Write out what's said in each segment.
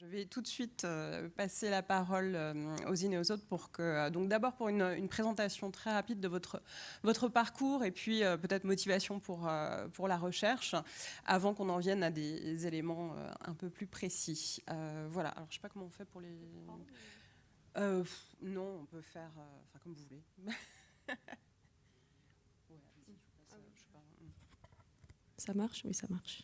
Je vais tout de suite euh, passer la parole euh, aux unes et aux autres pour que, euh, donc d'abord pour une, présentation très rapide de votre, votre parcours et puis peut-être motivation pour, pour la recherche, avant qu'on en vienne à des éléments un peu plus précis. voilà, alors je sais pas comment on fait pour les... non, on peut faire, enfin comme vous voulez. ça marche? Oui, ça marche.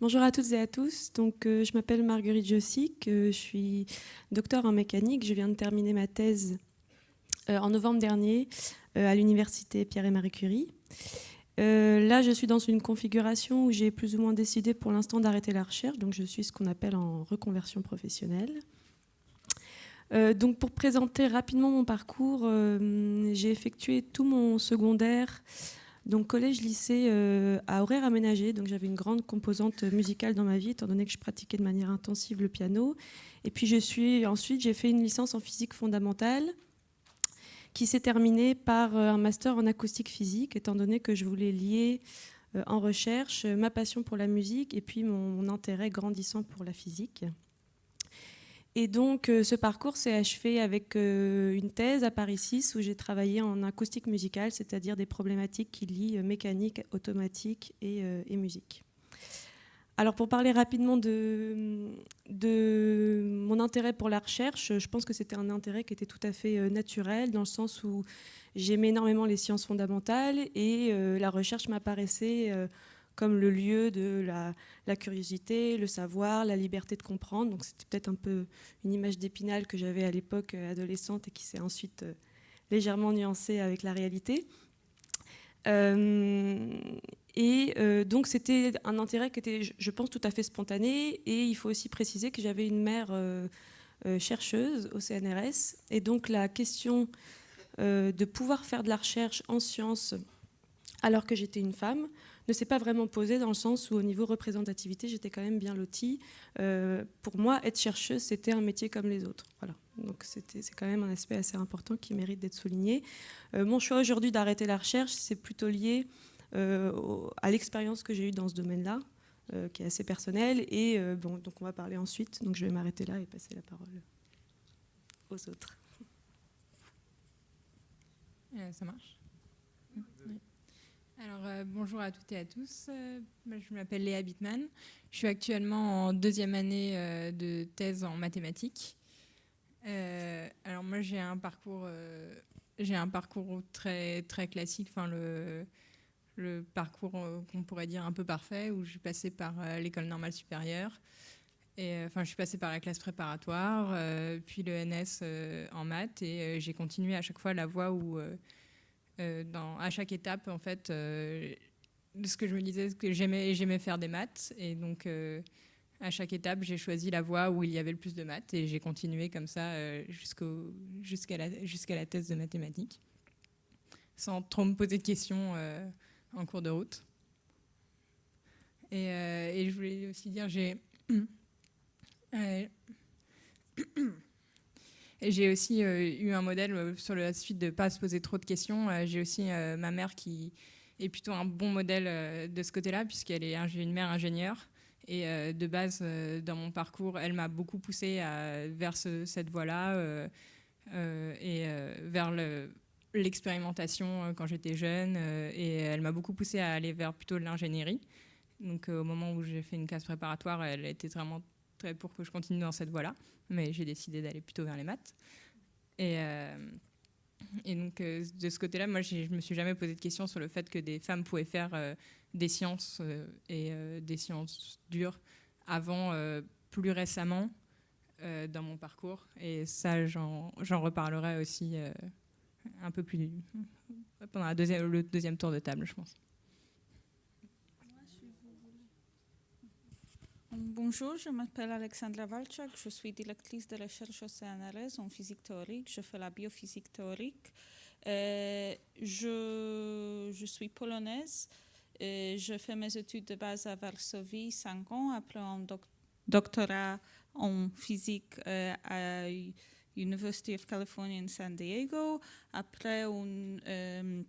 Bonjour à toutes et à tous. Donc, euh, je m'appelle Marguerite Jossic, euh, je suis docteur en mécanique. Je viens de terminer ma thèse euh, en novembre dernier à l'université Pierre et Marie Curie. là, je suis dans une configuration où j'ai plus ou moins décidé pour l'instant d'arrêter la recherche. Donc, je suis ce qu'on appelle en reconversion professionnelle. donc, pour présenter rapidement mon parcours, j'ai effectué tout mon secondaire donc collège-lycée euh, à horaire aménagé, donc j'avais une grande composante musicale dans ma vie, étant donné que je pratiquais de manière intensive le piano. Et puis je suis ensuite j'ai fait une licence en physique fondamentale, qui s'est terminée par euh, un master en acoustique physique, étant donné que je voulais lier euh, en recherche ma passion pour la musique et puis mon intérêt grandissant pour la physique. Et donc, euh, ce parcours s'est achevé avec euh, une thèse à Paris 6 où j'ai travaillé en acoustique musicale, c'est-à-dire des problématiques qui lient euh, mécanique, automatique et, musique. Alors, pour parler rapidement de, de, mon intérêt pour la recherche, je pense que c'était un intérêt qui était tout à fait naturel, dans le sens où j'aimais énormément les sciences fondamentales et la recherche m'apparaissait comme le lieu de la, curiosité, le savoir, la liberté de comprendre. Donc c'était peut-être un peu une image d'épinal que j'avais à l'époque euh, adolescente et qui s'est ensuite euh, légèrement nuancée avec la réalité. Euh, et donc c'était un intérêt qui était, je pense, tout à fait spontané. Et il faut aussi préciser que j'avais une mère chercheuse au CNRS. Et donc la question de pouvoir faire de la recherche en sciences alors que j'étais une femme, ne s'est pas vraiment posé dans le sens où au niveau représentativité, j'étais quand même bien lotie. Euh, pour moi, être chercheuse, c'était un métier comme les autres. Voilà. Donc c'est quand même un aspect assez important qui mérite d'être souligné. Euh, mon choix aujourd'hui d'arrêter la recherche, c'est plutôt lié euh, à l'expérience que j'ai eue dans ce domaine-là, qui est assez personnelle. Et bon, donc on va parler ensuite. Donc je vais m'arrêter là et passer la parole aux autres. ça marche? Alors, euh, bonjour à toutes et à tous. Euh, je m'appelle Léa Bittman. Je suis actuellement en deuxième année euh, de thèse en mathématiques. alors moi, j'ai un parcours, j'ai un parcours très très classique. Enfin, le, le parcours qu'on pourrait dire un peu parfait, où je suis passée par l'école normale supérieure. Et, enfin, je suis passée par la classe préparatoire, puis le NS en maths, et j'ai continué à chaque fois la voie où dans, à chaque étape, en fait, euh, ce que je me disais, que j'aimais, faire des maths. Et donc, euh, à chaque étape, j'ai choisi la voie où il y avait le plus de maths. Et j'ai continué comme ça jusqu'à, la, thèse de mathématiques, sans trop me poser de questions en cours de route. Et, je voulais aussi dire, j'ai... j'ai aussi euh, eu un modèle euh, sur la suite de ne pas se poser trop de questions. Euh, j'ai aussi ma mère qui est plutôt un bon modèle de ce côté-là, puisqu'elle est une mère ingénieure. Et de base, dans mon parcours, elle m'a beaucoup poussée vers cette voie-là et vers l'expérimentation quand j'étais jeune. et elle m'a beaucoup poussée à aller vers plutôt l'ingénierie. Donc au moment où j'ai fait une classe préparatoire, elle était vraiment pour que je continue dans cette voie-là mais j'ai décidé d'aller plutôt vers les maths. Et, euh, donc, euh, de ce côté-là, moi, je me suis jamais posé de questions sur le fait que des femmes pouvaient faire euh, des sciences et des sciences dures avant, plus récemment, dans mon parcours. Et ça, j'en reparlerai aussi un peu plus pendant le deuxième tour de table, je pense. Bonjour, je m'appelle Alexandra Walczak, je suis directrice de recherche CNRS en physique théorique, je fais la biophysique théorique. Euh, je, je, suis polonaise, et je fais mes études de base à Varsovie 5 ans, après un doctorat en physique euh, à University of California in San Diego, après un euh,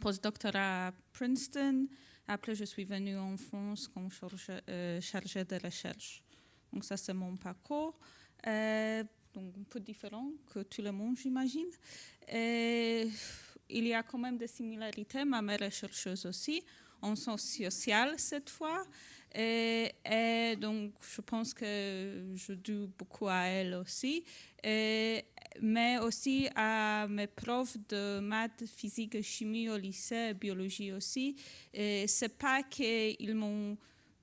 postdoctorat à Princeton, après, je suis venue en France comme chargée, euh, de recherche. Donc ça, c'est mon parcours. donc un peu différent que tout le monde, j'imagine. Il y a quand même des similarités. Ma mère est chercheuse aussi, en sens social cette fois. Et, donc, je pense que je dois beaucoup à elle aussi, mais aussi à mes profs de maths, physique chimie au lycée, biologie aussi. Et c'est pas qu'ils m'ont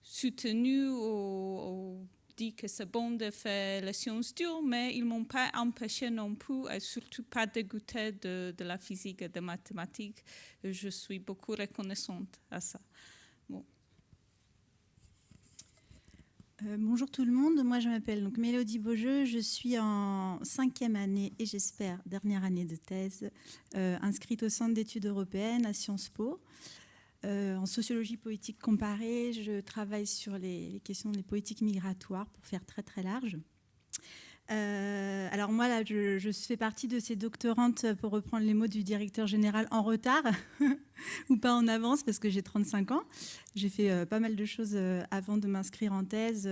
soutenu ou, dit que c'est bon de faire les sciences dures, mais ils m'ont pas empêché non plus, et surtout pas dégoûté de, de la physique et des mathématiques. Je suis beaucoup reconnaissante à ça. Euh, bonjour tout le monde, moi je m'appelle donc Mélodie Beaujeu, je suis en cinquième année et j'espère dernière année de thèse, euh, inscrite au Centre d'études européennes à Sciences Po. Euh, en sociologie politique comparée, je travaille sur les, les, questions des politiques migratoires pour faire très très large. Euh, alors moi, là, je, fais partie de ces doctorantes, pour reprendre les mots du directeur général, en retard ou pas en avance, parce que j'ai 35 ans. J'ai fait euh, pas mal de choses euh, avant de m'inscrire en thèse.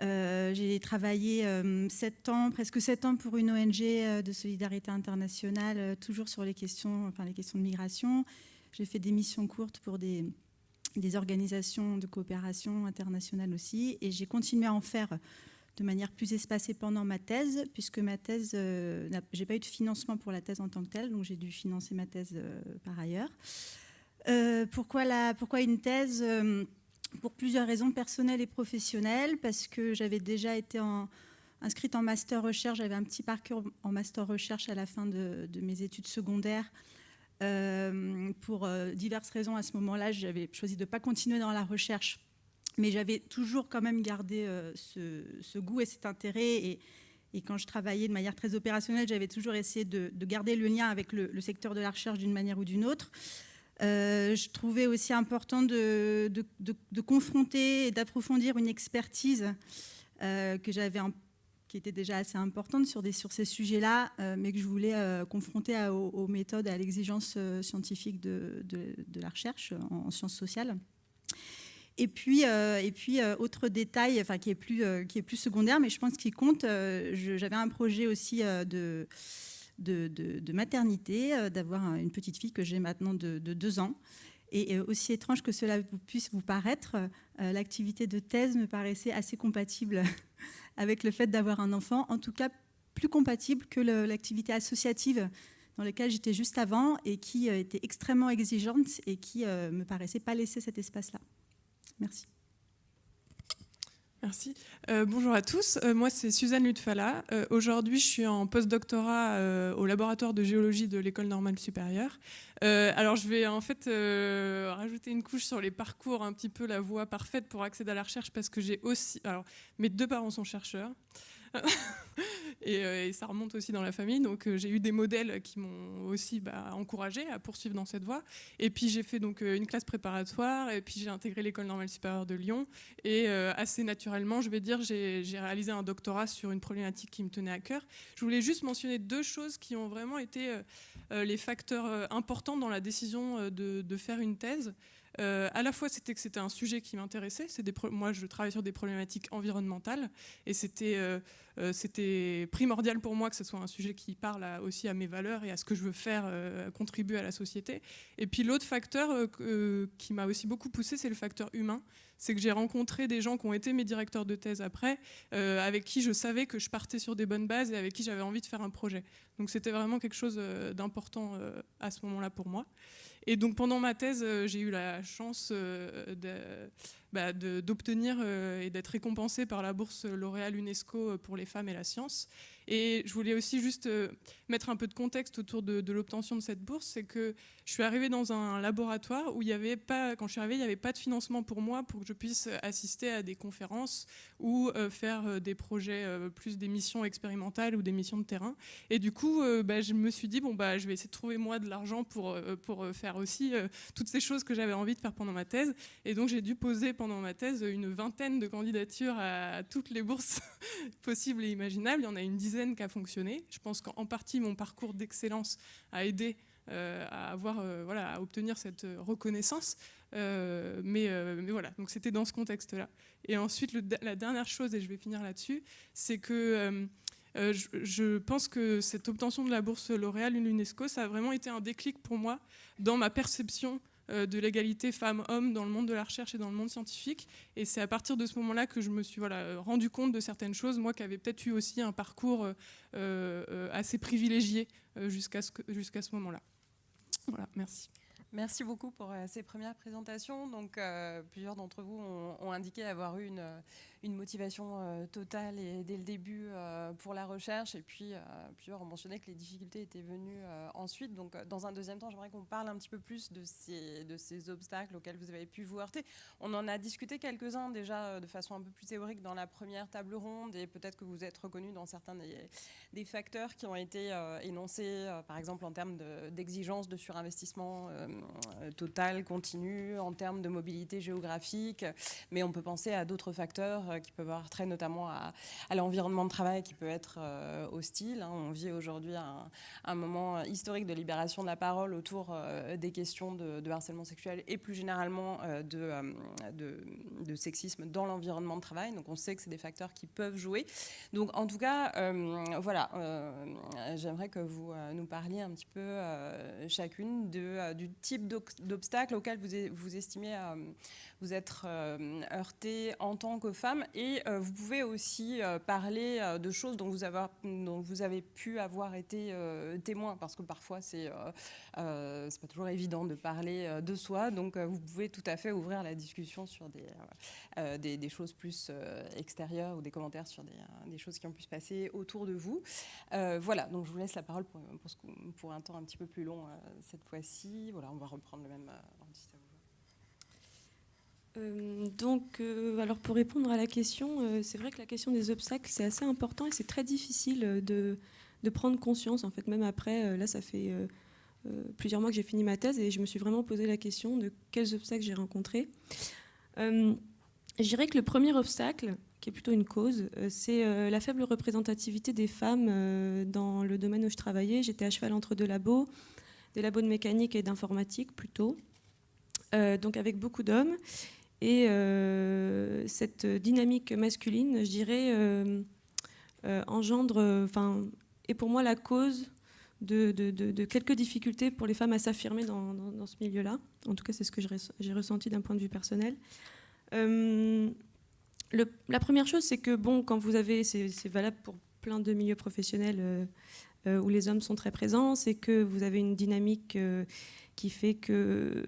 j'ai travaillé 7 ans, presque 7 ans pour une ONG de solidarité internationale, toujours sur les questions, enfin, les questions de migration. J'ai fait des missions courtes pour des organisations de coopération internationale aussi, et j'ai continué à en faire de manière plus espacée pendant ma thèse, puisque ma thèse, euh, j'ai pas eu de financement pour la thèse en tant que telle, donc j'ai dû financer ma thèse euh, par ailleurs. Euh, pourquoi, la, pourquoi une thèse Pour plusieurs raisons personnelles et professionnelles, parce que j'avais déjà été en, inscrite en master recherche, j'avais un petit parcours en master recherche à la fin de, de mes études secondaires. pour diverses raisons, à ce moment-là, j'avais choisi de ne pas continuer dans la recherche mais j'avais toujours quand même gardé euh, ce, goût et cet intérêt. Et, quand je travaillais de manière très opérationnelle, j'avais toujours essayé de, garder le lien avec le, secteur de la recherche d'une manière ou d'une autre. Euh, je trouvais aussi important de, confronter et d'approfondir une expertise euh, que j'avais qui était déjà assez importante sur, ces sujets-là, mais que je voulais confronter aux, méthodes et à l'exigence scientifique de, la recherche en sciences sociales. Et puis, euh, euh, autre détail, enfin, qui, est plus, euh, qui est plus secondaire, mais je pense qu'il compte, j'avais un projet aussi de, de, de, maternité, d'avoir une petite fille que j'ai maintenant de, deux ans. Et aussi étrange que cela puisse vous paraître, l'activité de thèse me paraissait assez compatible avec le fait d'avoir un enfant, en tout cas plus compatible que l'activité associative dans laquelle j'étais juste avant et qui était extrêmement exigeante et qui me paraissait pas laisser cet espace-là. Merci. Merci. Euh, bonjour à tous. Euh, moi, c'est Suzanne Lutfala. Euh, aujourd'hui, je suis en postdoctorat au laboratoire de géologie de l'École normale supérieure. alors, je vais en fait rajouter une couche sur les parcours, un petit peu la voie parfaite pour accéder à la recherche, parce que j'ai aussi. Alors, mes deux parents sont chercheurs. Euh, et, ça remonte aussi dans la famille. Donc euh, j'ai eu des modèles qui m'ont aussi bah, encouragé à poursuivre dans cette voie. Et puis j'ai fait donc euh, une classe préparatoire et puis j'ai intégré l'école normale supérieure de Lyon. Et assez naturellement, je vais dire, j'ai réalisé un doctorat sur une problématique qui me tenait à cœur. Je voulais juste mentionner deux choses qui ont vraiment été les facteurs importants dans la décision de, de faire une thèse. Euh, à la fois, c'était que c'était un sujet qui m'intéressait. Moi, je travaille sur des problématiques environnementales et c'était euh, euh, primordial pour moi que ce soit un sujet qui parle aussi à mes valeurs et à ce que je veux faire, contribuer à la société. Et puis l'autre facteur qui m'a aussi beaucoup poussé, c'est le facteur humain. C'est que j'ai rencontré des gens qui ont été mes directeurs de thèse après, avec qui je savais que je partais sur des bonnes bases et avec qui j'avais envie de faire un projet. Donc c'était vraiment quelque chose d'important à ce moment-là pour moi. Et donc pendant ma thèse, euh, j'ai eu la chance euh, bah, d'obtenir euh, et d'être récompensée par la bourse L'Oréal UNESCO pour les femmes et la science. Et je voulais aussi juste euh, mettre un peu de contexte autour de, l'obtention de cette bourse, c'est que je suis arrivée dans un laboratoire où il y avait pas, quand je suis arrivée, il n'y avait pas de financement pour moi pour que je puisse assister à des conférences ou euh, faire euh, des projets plus des missions expérimentales ou des missions de terrain. Et du coup, bah, je me suis dit bon bah je vais essayer de trouver moi de l'argent pour pour faire aussi toutes ces choses que j'avais envie de faire pendant ma thèse. Et donc j'ai dû poser pendant ma thèse une vingtaine de candidatures à toutes les bourses possibles et imaginables. Il y en a une dizaine qui a fonctionné. Je pense qu'en partie, mon parcours d'excellence a aidé à avoir, voilà, à obtenir cette reconnaissance. mais, mais, voilà, donc c'était dans ce contexte-là. Et ensuite, la dernière chose, et je vais finir là-dessus, c'est que je, je, pense que cette obtention de la bourse L'Oréal l'UNESCO, ça a vraiment été un déclic pour moi dans ma perception euh, de l'égalité femmes-hommes dans le monde de la recherche et dans le monde scientifique. Et c'est à partir de ce moment-là que je me suis voilà, euh, rendu compte de certaines choses, moi qui avais peut-être eu aussi un parcours euh, assez privilégié jusqu'à ce, jusqu'à ce moment-là. Voilà, merci. Merci beaucoup pour ces premières présentations. Donc, plusieurs d'entre vous ont, indiqué avoir eu une, une motivation euh, totale et dès le début euh, pour la recherche. Et puis, euh, plusieurs ont mentionné que les difficultés étaient venues ensuite. Donc, dans un deuxième temps, j'aimerais qu'on parle un petit peu plus de ces, obstacles auxquels vous avez pu vous heurter. On en a discuté quelques-uns déjà de façon un peu plus théorique dans la première table ronde et peut-être que vous êtes reconnu dans certains des, facteurs qui ont été énoncés, par exemple en termes d'exigence de, de, surinvestissement total, continu, en termes de mobilité géographique. Mais on peut penser à d'autres facteurs euh, qui peuvent avoir trait notamment à, l'environnement de travail qui peut être euh, hostile. Hein. On vit aujourd'hui un, moment historique de libération de la parole autour euh, des questions de, harcèlement sexuel et plus généralement de, de, sexisme dans l'environnement de travail. Donc on sait que c'est des facteurs qui peuvent jouer. Donc en tout cas, voilà, j'aimerais que vous nous parliez un petit peu chacune du type d'obstacle auquel vous, vous estimez vous être heurté en tant que femme et euh, vous pouvez aussi euh, parler euh, de choses dont vous, avez, pu avoir été témoin, parce que parfois c'est c'est pas toujours évident de parler de soi, donc vous pouvez tout à fait ouvrir la discussion sur des, des, choses plus extérieures ou des commentaires sur des, des, choses qui ont pu se passer autour de vous. voilà, donc je vous laisse la parole pour, pour un temps un petit peu plus long cette fois-ci. Voilà, on va reprendre le même euh, donc, euh, alors pour répondre à la question, euh, c'est vrai que la question des obstacles, c'est assez important et c'est très difficile de, de, prendre conscience. En fait, même après, là, ça fait plusieurs mois que j'ai fini ma thèse et je me suis vraiment posé la question de quels obstacles j'ai rencontrés. je dirais que le premier obstacle, qui est plutôt une cause, c'est la faible représentativité des femmes dans le domaine où je travaillais. J'étais à cheval entre deux labos, des labos de mécanique et d'informatique plutôt. donc avec beaucoup d'hommes. Et euh, cette dynamique masculine, je dirais, euh, euh, engendre, enfin, est pour moi la cause de, quelques difficultés pour les femmes à s'affirmer dans, ce milieu-là. En tout cas, c'est ce que j'ai ressenti d'un point de vue personnel. la première chose, c'est que bon, quand vous avez, c'est valable pour plein de milieux professionnels où les hommes sont très présents, c'est que vous avez une dynamique qui fait que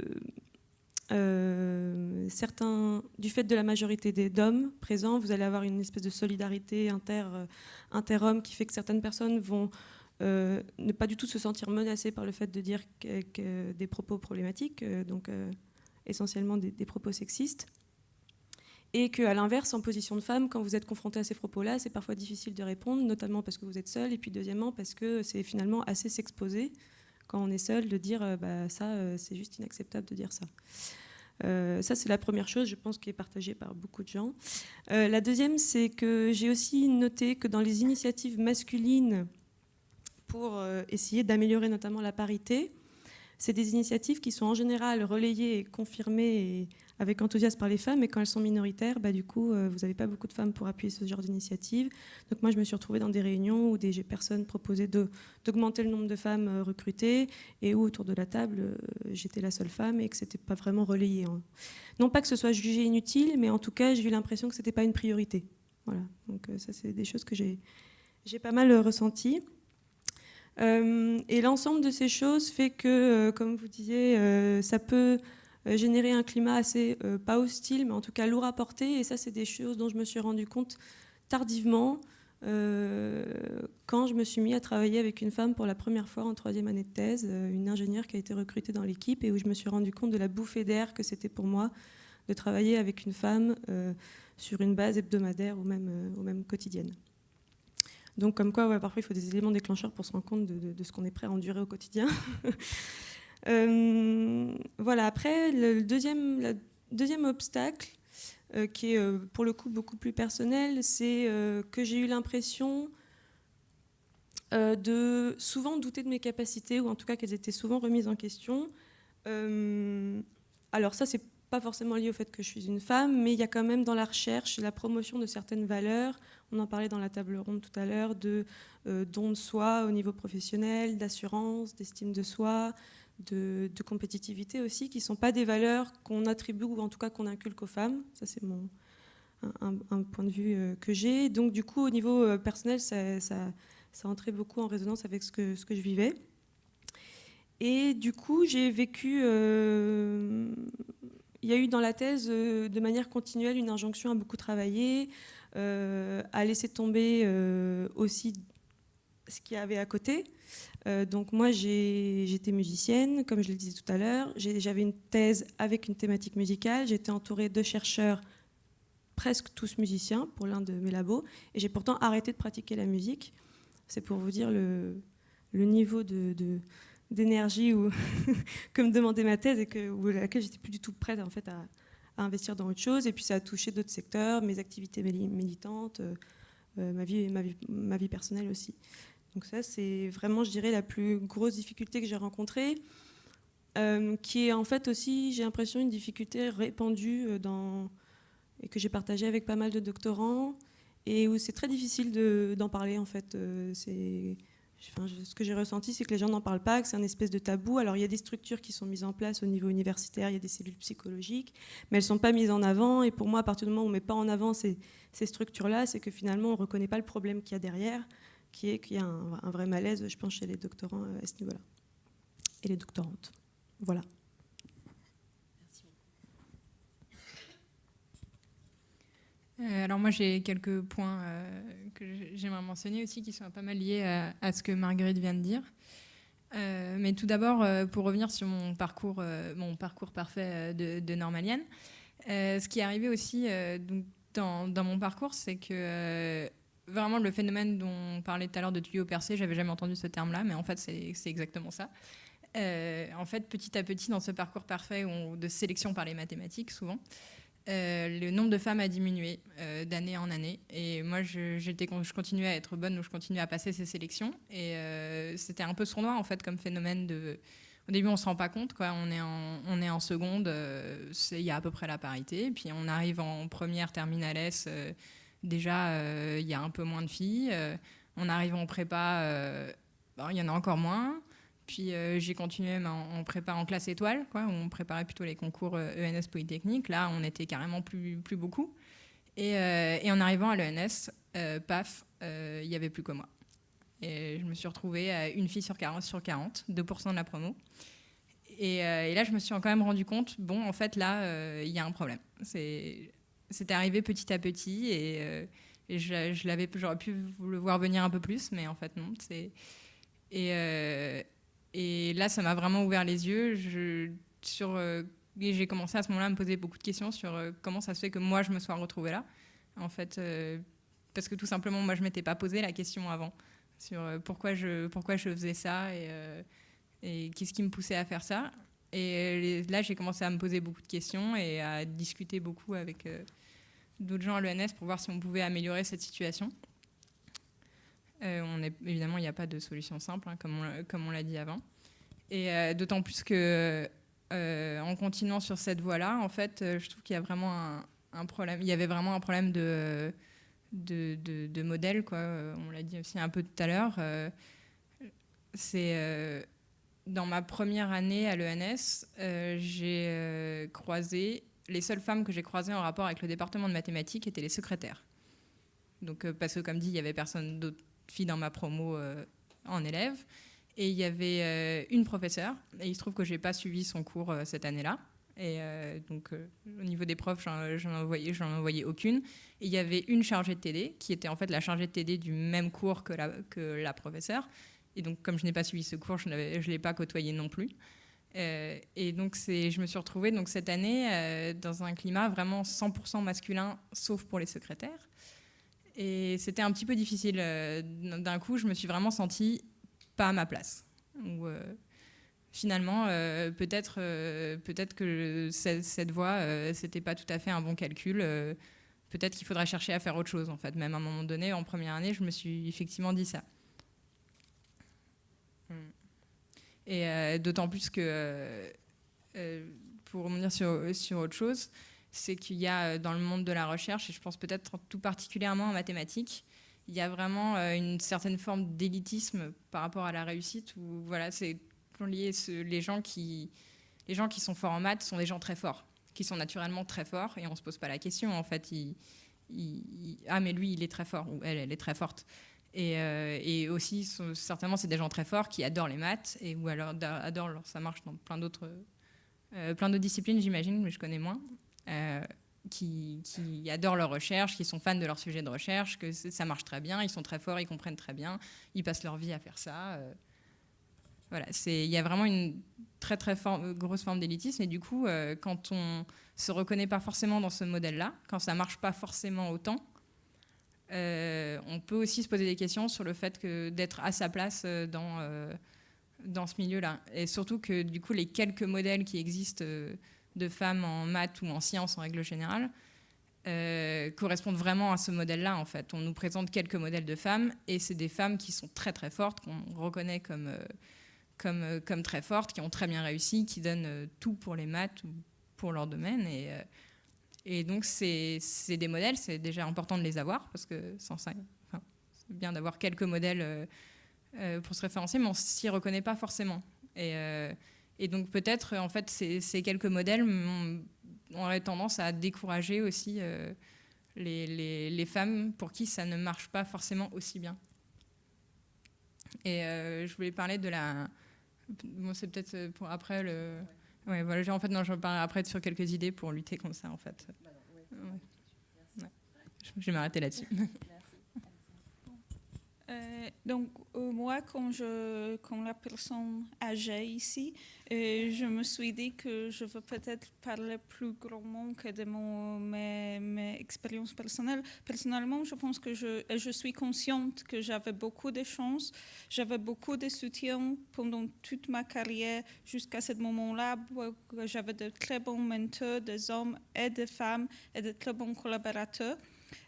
euh, du fait de la majorité des d'hommes présents, vous allez avoir une espèce de solidarité inter, euh, inter-hommes qui fait que certaines personnes vont euh, ne pas du tout se sentir menacées par le fait de dire des propos problématiques, donc essentiellement des, propos sexistes. Et qu'à l'inverse, en position de femme, quand vous êtes confronté à ces propos-là, c'est parfois difficile de répondre, notamment parce que vous êtes seul, et puis deuxièmement parce que c'est finalement assez s'exposer quand on est seul de dire bah, ça, c'est juste inacceptable de dire ça. Euh, ça, c'est la première chose, je pense, qui est partagée par beaucoup de gens. Euh, la deuxième, c'est que j'ai aussi noté que dans les initiatives masculines pour euh, essayer d'améliorer notamment la parité, c'est des initiatives qui sont en général relayées et confirmées avec enthousiasme par les femmes, et quand elles sont minoritaires, bah, du coup, euh, vous n'avez pas beaucoup de femmes pour appuyer ce genre d'initiative. Donc moi, je me suis retrouvée dans des réunions où des personnes proposaient d'augmenter le nombre de femmes euh, recrutées, et où autour de la table, euh, j'étais la seule femme, et que ce n'était pas vraiment relayé. Hein. Non pas que ce soit jugé inutile, mais en tout cas, j'ai eu l'impression que ce n'était pas une priorité. Voilà, donc ça, c'est des choses que j'ai pas mal ressenties. et l'ensemble de ces choses fait que, comme vous disiez, ça peut générer un climat assez, euh, pas hostile, mais en tout cas lourd à porter. Et ça, c'est des choses dont je me suis rendu compte tardivement, euh, quand je me suis mis à travailler avec une femme pour la première fois en troisième année de thèse, une ingénieure qui a été recrutée dans l'équipe et où je me suis rendu compte de la bouffée d'air que c'était pour moi de travailler avec une femme sur une base hebdomadaire ou même, ou même quotidienne. Donc comme quoi, parfois il faut des éléments déclencheurs pour se rendre compte de, de ce qu'on est prêt à endurer au quotidien. Euh, voilà, après, le deuxième, obstacle, euh, qui est euh, pour le coup beaucoup plus personnel, c'est que j'ai eu l'impression de souvent douter de mes capacités, ou en tout cas qu'elles étaient souvent remises en question. alors ça, c'est pas forcément lié au fait que je suis une femme, mais il y a quand même dans la recherche la promotion de certaines valeurs. On en parlait dans la table ronde tout à l'heure de don de soi au niveau professionnel, d'assurance, d'estime de soi, de, compétitivité aussi, qui ne sont pas des valeurs qu'on attribue ou en tout cas qu'on inculque aux femmes. Ça, c'est mon un, point de vue euh, que j'ai. Donc, du coup, au niveau euh, personnel, ça, ça, ça, entrait beaucoup en résonance avec ce que, ce que je vivais. Et du coup, j'ai vécu il y a eu dans la thèse, euh, de manière continuelle, une injonction à beaucoup travailler, euh, à laisser tomber euh, aussi ce qu'il y avait à côté. Donc moi, j'étais musicienne, comme je le disais tout à l'heure. J'avais une thèse avec une thématique musicale. J'étais entourée de chercheurs, presque tous musiciens, pour l'un de mes labos. Et j'ai pourtant arrêté de pratiquer la musique. C'est pour vous dire le, niveau d'énergie que me demandait ma thèse et à laquelle j'étais plus du tout prête en fait à, investir dans autre chose. Et puis ça a touché d'autres secteurs, mes activités militantes, euh, euh, ma vie personnelle aussi. Donc ça, c'est vraiment, je dirais, la plus grosse difficulté que j'ai rencontrée, euh, qui est en fait aussi, j'ai l'impression, une difficulté répandue dans, et que j'ai partagée avec pas mal de doctorants, et où c'est très difficile d'en parler en fait. c'est ce que j'ai ressenti, c'est que les gens n'en parlent pas, que c'est un espèce de tabou. Alors il y a des structures qui sont mises en place au niveau universitaire, il y a des cellules psychologiques, mais elles ne sont pas mises en avant. Et pour moi, à partir du moment où on ne met pas en avant ces, structures-là, c'est que finalement, on ne reconnaît pas le problème qu'il y a derrière, qui est qu'il y a un, vrai malaise, je pense, chez les doctorants euh, à ce niveau-là. Et les doctorantes. Voilà. Euh, alors moi j'ai quelques points euh, que j'aimerais mentionner aussi qui sont pas mal liés à, ce que Marguerite vient de dire. Mais tout d'abord, pour revenir sur mon parcours, mon parcours parfait de, normalienne, ce qui est arrivé aussi dans, mon parcours, c'est que vraiment le phénomène dont on parlait tout à l'heure de tuyau percé, j'avais jamais entendu ce terme-là, mais en fait c'est exactement ça. en fait, petit à petit, dans ce parcours parfait de sélection par les mathématiques, souvent, euh, le nombre de femmes a diminué euh, d'année en année. Et moi, je, je continuais à être bonne, donc je continuais à passer ces sélections. Et euh, c'était un peu sournois, en fait, comme phénomène de... Au début, on ne se rend pas compte, quoi. On est en, on est en seconde, il y a à peu près la parité. Puis on arrive en première terminale S, déjà, il y a un peu moins de filles. on arrive en prépa, il y en a encore moins. Puis euh, j'ai continué en, prépa en classe étoile, quoi, où on préparait plutôt les concours ENS euh, e Polytechnique. Là, on était carrément plus, plus beaucoup. Et, euh, en arrivant à l'ENS, paf, il n'y avait plus que moi. Et je me suis retrouvée à une fille sur 40, sur 40 2% de la promo. Et, là, je me suis quand même rendu compte, bon, en fait, là, il y a un problème. C'était arrivé petit à petit et, je, je l'avais, j'aurais pu le voir venir un peu plus, mais en fait, non. Et, et là, ça m'a vraiment ouvert les yeux. Je, euh, j'ai commencé à ce moment-là à me poser beaucoup de questions sur euh, comment ça se fait que moi, je me sois retrouvée là. En fait, euh, parce que tout simplement, moi, je ne m'étais pas posé la question avant sur pourquoi, je, pourquoi je faisais ça et qu'est-ce qui me poussait à faire ça. Et là, j'ai commencé à me poser beaucoup de questions et à discuter beaucoup avec d'autres gens à l'ENS pour voir si on pouvait améliorer cette situation. Euh, on est, évidemment, il n'y a pas de solution simple, hein, comme on, l'a dit avant. Et euh, d'autant plus que euh, en continuant sur cette voie-là, en fait, je trouve qu'il y a vraiment un, problème. Il y avait vraiment un problème de, de, modèle, quoi. On l'a dit aussi un peu tout à l'heure. c'est dans ma première année à l'ENS, j'ai croisé les seules femmes que j'ai croisées en rapport avec le département de mathématiques étaient les secrétaires. Donc, parce que comme dit, il y avait personne d'autre fille dans ma promo euh, en élève. Et il y avait euh, une professeure, et il se trouve que je n'ai pas suivi son cours euh, cette année-là. Et donc, au niveau des profs, j'en envoyais, envoyais aucune. Et il y avait une chargée de TD, qui était en fait la chargée de TD du même cours que la, que la professeure. Et donc, comme je n'ai pas suivi ce cours, je ne l'ai pas côtoyé non plus. Et donc, je me suis retrouvée donc, cette année dans un climat vraiment 100% masculin, sauf pour les secrétaires. Et c'était un petit peu difficile. Euh, d'un coup, je me suis vraiment sentie pas à ma place. Euh, finalement, euh, peut-être peut-être que cette, cette voie, c'était pas tout à fait un bon calcul. peut-être qu'il faudrait chercher à faire autre chose, en fait. Même à un moment donné, en première année, je me suis effectivement dit ça. Et d'autant plus que, pour revenir sur, sur autre chose, c'est qu'il y a dans le monde de la recherche, et je pense peut-être tout particulièrement en mathématiques, il y a vraiment une certaine forme d'élitisme par rapport à la réussite, où voilà, c'est lié, les gens qui les gens qui sont forts en maths sont des gens très forts, qui sont naturellement très forts, et on ne se pose pas la question, en fait. ah, mais lui, il est très fort, ou elle, elle est très forte. Et, euh, aussi, certainement, c'est des gens très forts qui adorent les maths, et, ou alors adorent, ça marche dans plein d'autres euh, plein d'autres disciplines, j'imagine, mais je connais moins, euh, qui, adorent leur recherche, qui sont fans de leur sujet de recherche, que ça marche très bien, ils sont très forts, ils comprennent très bien, ils passent leur vie à faire ça. Voilà, il y a vraiment une très très grosse forme d'élitisme et du coup, quand on se reconnaît pas forcément dans ce modèle-là, quand ça marche pas forcément autant, on peut aussi se poser des questions sur le fait d'être à sa place euh, dans dans ce milieu-là. Et surtout que du coup, les quelques modèles qui existent de femmes en maths ou en sciences en règle générale correspondent vraiment à ce modèle-là. En fait, on nous présente quelques modèles de femmes et c'est des femmes qui sont très très fortes qu'on reconnaît comme comme, euh, très fortes, qui ont très bien réussi, qui donnent euh, tout pour les maths ou pour leur domaine. Et, euh, et donc, c'est des modèles, c'est déjà important de les avoir, parce que sans c'est bien d'avoir quelques modèles pour se référencer, mais on s'y reconnaît pas forcément. Et, et donc, peut-être, en fait, ces, quelques modèles auraient tendance à décourager aussi les, les, les, femmes pour qui ça ne marche pas forcément aussi bien. Et je voulais parler de la, Bon, c'est peut-être euh, pour après le. Voilà, en fait, non, je parler après sur quelques idées pour lutter contre ça, en fait. Ouais. Je vais m'arrêter là-dessus. Euh, donc, euh, moi, quand, je, quand la personne âgée ici, euh, je me suis dit que je veux peut-être parler plus grandement que de mon, mes, mes, expériences personnelles. Personnellement, je pense que je, je suis consciente que j'avais beaucoup de chance, j'avais beaucoup de soutien pendant toute ma carrière jusqu'à ce moment-là. J'avais de très bons mentors, des hommes et des femmes, et de très bons collaborateurs.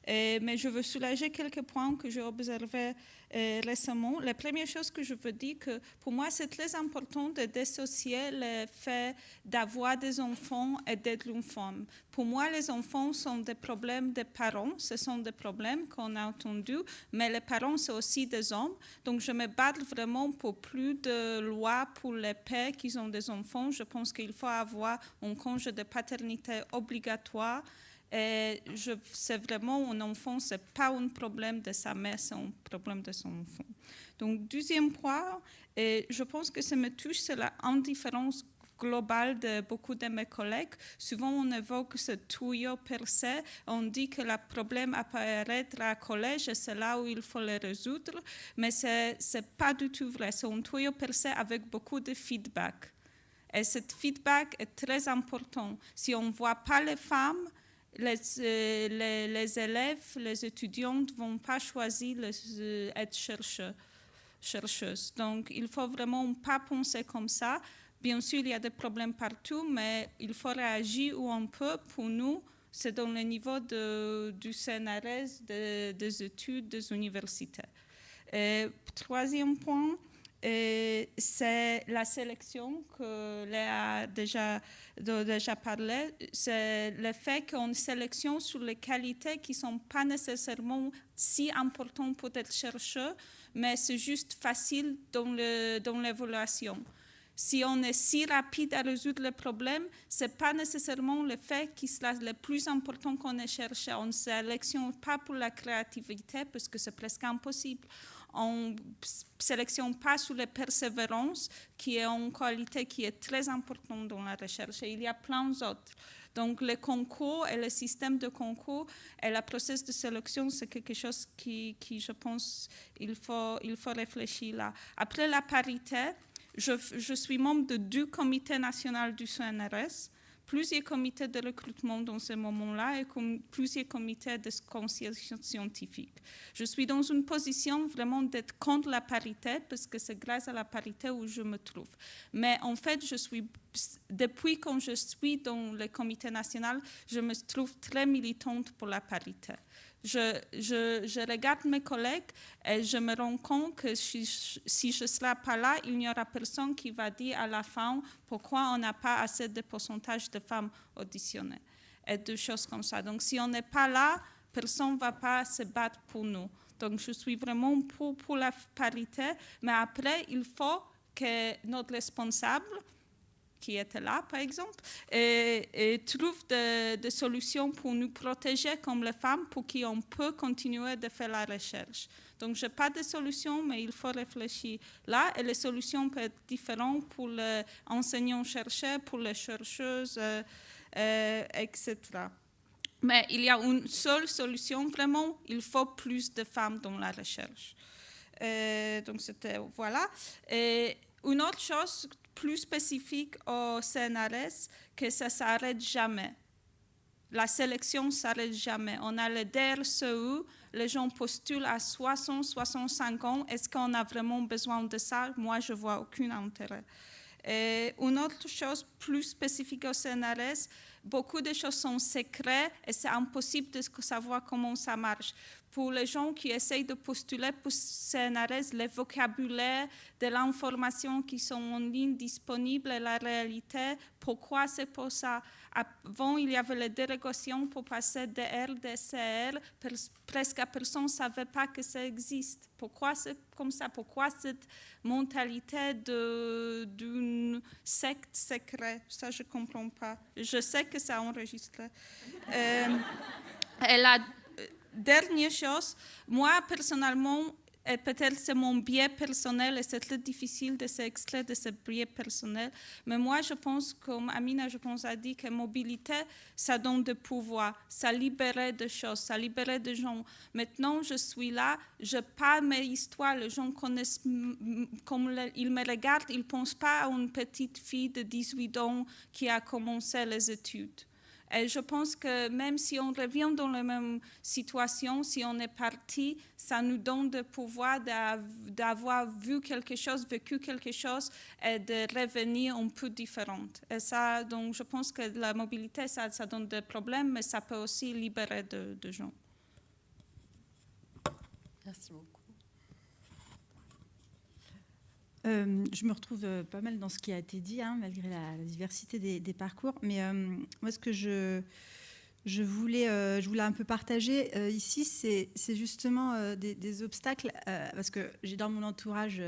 Euh, mais je veux soulager quelques points que j'ai observés euh, récemment. La première chose que je veux dire, que pour moi, c'est très important de dissocier le fait d'avoir des enfants et d'être une femme. Pour moi, les enfants sont des problèmes des parents, ce sont des problèmes qu'on a entendus, mais les parents, c'est aussi des hommes. Donc, je me bats vraiment pour plus de lois pour les pères qui ont des enfants. Je pense qu'il faut avoir un congé de paternité obligatoire et je, c'est vraiment un enfant, ce n'est pas un problème de sa mère, c'est un problème de son enfant. Donc, deuxième point, et je pense que ça me touche, c'est l'indifférence globale de beaucoup de mes collègues. Souvent, on évoque ce tuyau percé. On dit que le problème apparaîtra à collège et c'est là où il faut le résoudre. Mais ce n'est pas du tout vrai. C'est un tuyau percé avec beaucoup de feedback. Et ce feedback est très important. Si on ne voit pas les femmes, les, euh, les, élèves, les étudiants ne vont pas choisir les, être chercheurs, chercheuses. Donc, il faut vraiment pas penser comme ça. Bien sûr, il y a des problèmes partout, mais il faut réagir où on peut. Pour nous, c'est dans le niveau de, du CNRS, des études, des universités. Troisième point, c'est la sélection que Léa a déjà, déjà parlé. C'est le fait qu'on sélectionne sur les qualités qui ne sont pas nécessairement si importantes pour être chercheur, mais c'est juste facile dans l'évaluation. Dans si on est si rapide à résoudre le problème, ce n'est pas nécessairement le fait qui sera le plus important qu'on ait cherché. On ne sélectionne pas pour la créativité parce que c'est presque impossible on ne sélectionne pas sur la persévérance, qui est une qualité qui est très importante dans la recherche. Il y a plein d'autres. Donc, le concours et le système de concours et le processus de sélection, c'est quelque chose qui, qui, je pense, il faut, il faut réfléchir là. Après la parité, je, je suis membre de deux comités nationaux du CNRS plusieurs comités de recrutement dans ce moment-là et plusieurs comités de conciliation scientifique. Je suis dans une position vraiment d'être contre la parité parce que c'est grâce à la parité où je me trouve. Mais en fait, je suis, depuis que je suis dans le comité national, je me trouve très militante pour la parité. Je, regarde mes collègues et je me rends compte que si, je ne serai pas là, il n'y aura personne qui va dire à la fin pourquoi on n'a pas assez de pourcentage de femmes auditionnées et des choses comme ça. Donc si on n'est pas là, personne ne va pas se battre pour nous. Donc je suis vraiment pour la parité, mais après, il faut que notre responsable qui était là, par exemple, et, trouve des, solutions pour nous protéger comme les femmes, pour qu'on peut continuer de faire la recherche. Donc, je n'ai pas de solution, mais il faut réfléchir là. Et les solutions peuvent être différentes pour les enseignants-chercheurs, pour les chercheuses, euh, euh, etc. Mais il y a une seule solution, vraiment, il faut plus de femmes dans la recherche. Euh, donc, c'était, voilà. Et une autre chose plus spécifique au CNRS que ça s'arrête jamais. La sélection s'arrête jamais. On a le DRCU, les gens postulent à 60, 65 ans. Est-ce qu'on a vraiment besoin de ça? Moi, je vois aucun intérêt. Une autre chose plus spécifique au CNRS, beaucoup de choses sont secrètes et c'est impossible de savoir comment ça marche pour les gens qui essayent de postuler pour CNRS, le vocabulaire de l'information qui sont en ligne disponible et la réalité, pourquoi? C'est pour ça. Avant, il y avait les dérogations pour passer de R, de CR, presque personne ne savait pas que ça existe. Pourquoi c'est comme ça? Pourquoi cette mentalité d'une secte secrète? Ça, je ne comprends pas. Je sais que ça enregistre. euh, elle a dernière chose, moi personnellement, et peut-être c'est mon biais personnel et c'est très difficile de s'extraire de ce biais personnel, mais moi je pense, comme Amina, je pense, a dit que mobilité, ça donne de pouvoir, ça libère des choses, ça libère des gens. Maintenant, je suis là, je parle mes histoires, les gens connaissent, comme ils me regardent, ils ne pensent pas à une petite fille de 18 ans qui a commencé les études. Et je pense que même si on revient dans la même situation, si on est parti, ça nous donne le pouvoir d'avoir vu quelque chose, vécu quelque chose et de revenir un peu différente. Et ça, donc je pense que la mobilité, ça, donne des problèmes, mais ça peut aussi libérer de, gens. Euh, je me retrouve euh, pas mal dans ce qui a été dit, hein, malgré la, diversité des, parcours. Mais euh, moi, ce que je, voulais, je voulais un peu partager ici, c'est justement des, obstacles, parce que j'ai dans mon entourage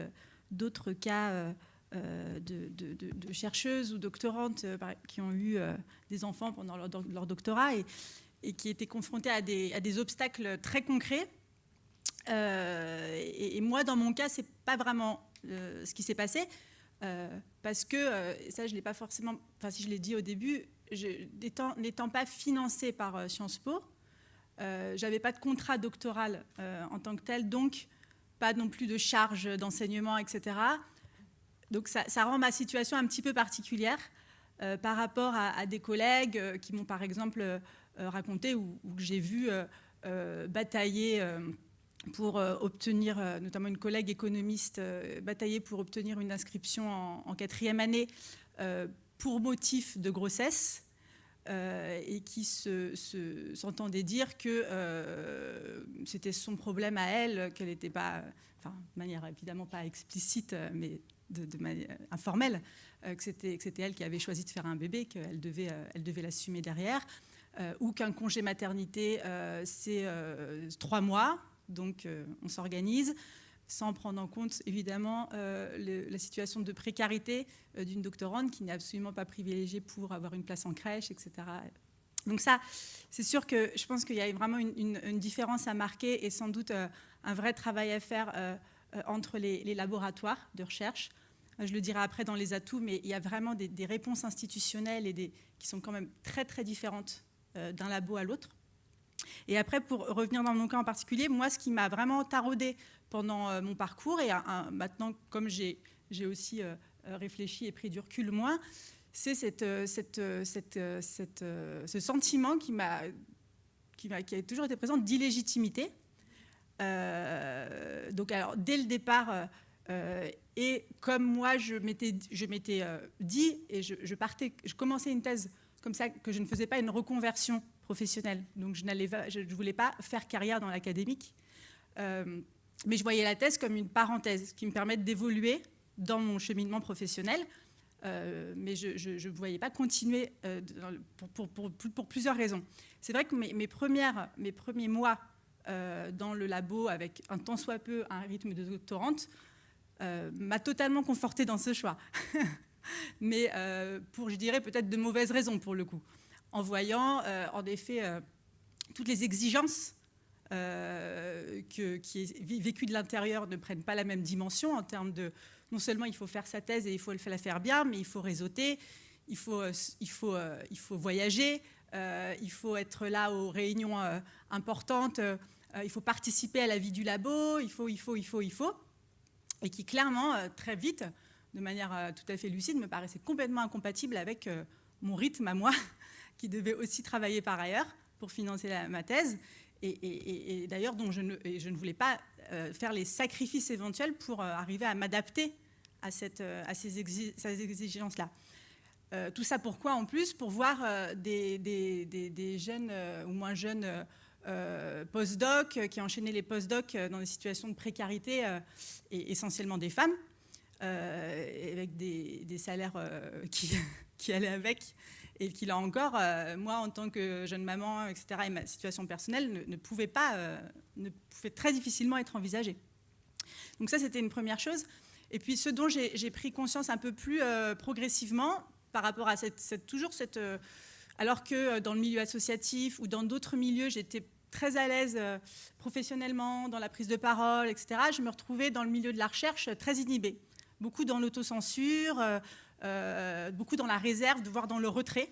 d'autres cas de, chercheuses ou doctorantes qui ont eu des enfants pendant leur, doctorat et, qui étaient confrontées à des, à des obstacles très concrets. Et, et, moi, dans mon cas, c'est pas vraiment euh, ce qui s'est passé. Euh, parce que, euh, ça je l'ai pas forcément, enfin si je l'ai dit au début, n'étant pas financée par Sciences Po, j'avais pas de contrat doctoral en tant que tel, donc pas non plus de charge d'enseignement, etc. Donc ça, rend ma situation un petit peu particulière par rapport à, des collègues qui m'ont par exemple raconté ou que j'ai vu batailler pour euh, obtenir, euh, notamment une collègue économiste, euh, batailler pour obtenir une inscription en, quatrième année pour motif de grossesse. et qui s'entendait dire que c'était son problème à elle, qu'elle n'était pas, enfin, de manière évidemment pas explicite, mais de, manière informelle, que c'était elle qui avait choisi de faire un bébé, qu'elle devait, elle devait l'assumer derrière, ou qu'un congé maternité, c'est trois mois, donc euh, on s'organise sans prendre en compte évidemment euh, la situation de précarité euh, d'une doctorante qui n'est absolument pas privilégiée pour avoir une place en crèche, etc. Donc ça, c'est sûr que je pense qu'il y a vraiment une, différence à marquer et sans doute un vrai travail à faire entre les, laboratoires de recherche. Je le dirai après dans les atouts, mais il y a vraiment des, réponses institutionnelles qui sont quand même très très différentes d'un labo à l'autre. Et après, pour revenir dans mon cas en particulier, moi, ce qui m'a vraiment taraudé pendant euh, mon parcours, et maintenant, comme j'ai aussi euh, euh, réfléchi et pris du recul moins, c'est ce sentiment qui, m'a, qui, a toujours été présent d'illégitimité. donc, alors, dès le départ, et comme moi, je m'étais, je dit, et je, partais, je commençais une thèse comme ça, que je ne faisais pas une reconversion professionnelle. Donc je ne voulais pas faire carrière dans l'académique. mais je voyais la thèse comme une parenthèse qui me permet d'évoluer dans mon cheminement professionnel. mais je ne voyais pas continuer pour, pour, plusieurs raisons. C'est vrai que mes, premiers mois dans le labo, avec un tant soit peu un rythme de doctorante, euh, m'a totalement conforté dans ce choix. Mais euh, pour, je dirais, peut-être de mauvaises raisons pour le coup. En voyant, euh, en effet, toutes les exigences que, qui est vécues de l'intérieur ne prennent pas la même dimension en termes de... Non seulement il faut faire sa thèse et il faut la faire bien, mais il faut réseauter, il faut, il faut, il faut voyager, il faut être là aux réunions importantes, il faut participer à la vie du labo, il faut, il faut, il faut, il faut et qui clairement, euh, très vite, de manière euh, tout à fait lucide, me paraissait complètement incompatible avec euh, mon rythme à moi, qui devait aussi travailler par ailleurs pour financer ma thèse, et, d'ailleurs dont je ne, je ne, voulais pas faire les sacrifices éventuels pour arriver à m'adapter à, cette, à ces, exigences-là. tout ça pourquoi en plus Pour voir des, des, des, jeunes ou moins jeunes euh, post-doc, euh, qui enchaînaient les post-doc euh, dans des situations de précarité, et essentiellement des femmes, avec des, salaires qui, qui, allaient avec, et qui là encore, moi en tant que jeune maman, etc., et ma situation personnelle ne, pouvait pas, ne pouvait très difficilement être envisagée. Donc ça, c'était une première chose. Et puis ce dont j'ai pris conscience un peu plus progressivement par rapport à cette, toujours cette... alors que dans le milieu associatif ou dans d'autres milieux, j'étais très à l'aise euh, professionnellement, dans la prise de parole, etc., je me retrouvais dans le milieu de la recherche très inhibée. Beaucoup dans l'autocensure, euh, euh, beaucoup dans la réserve, voire dans le retrait.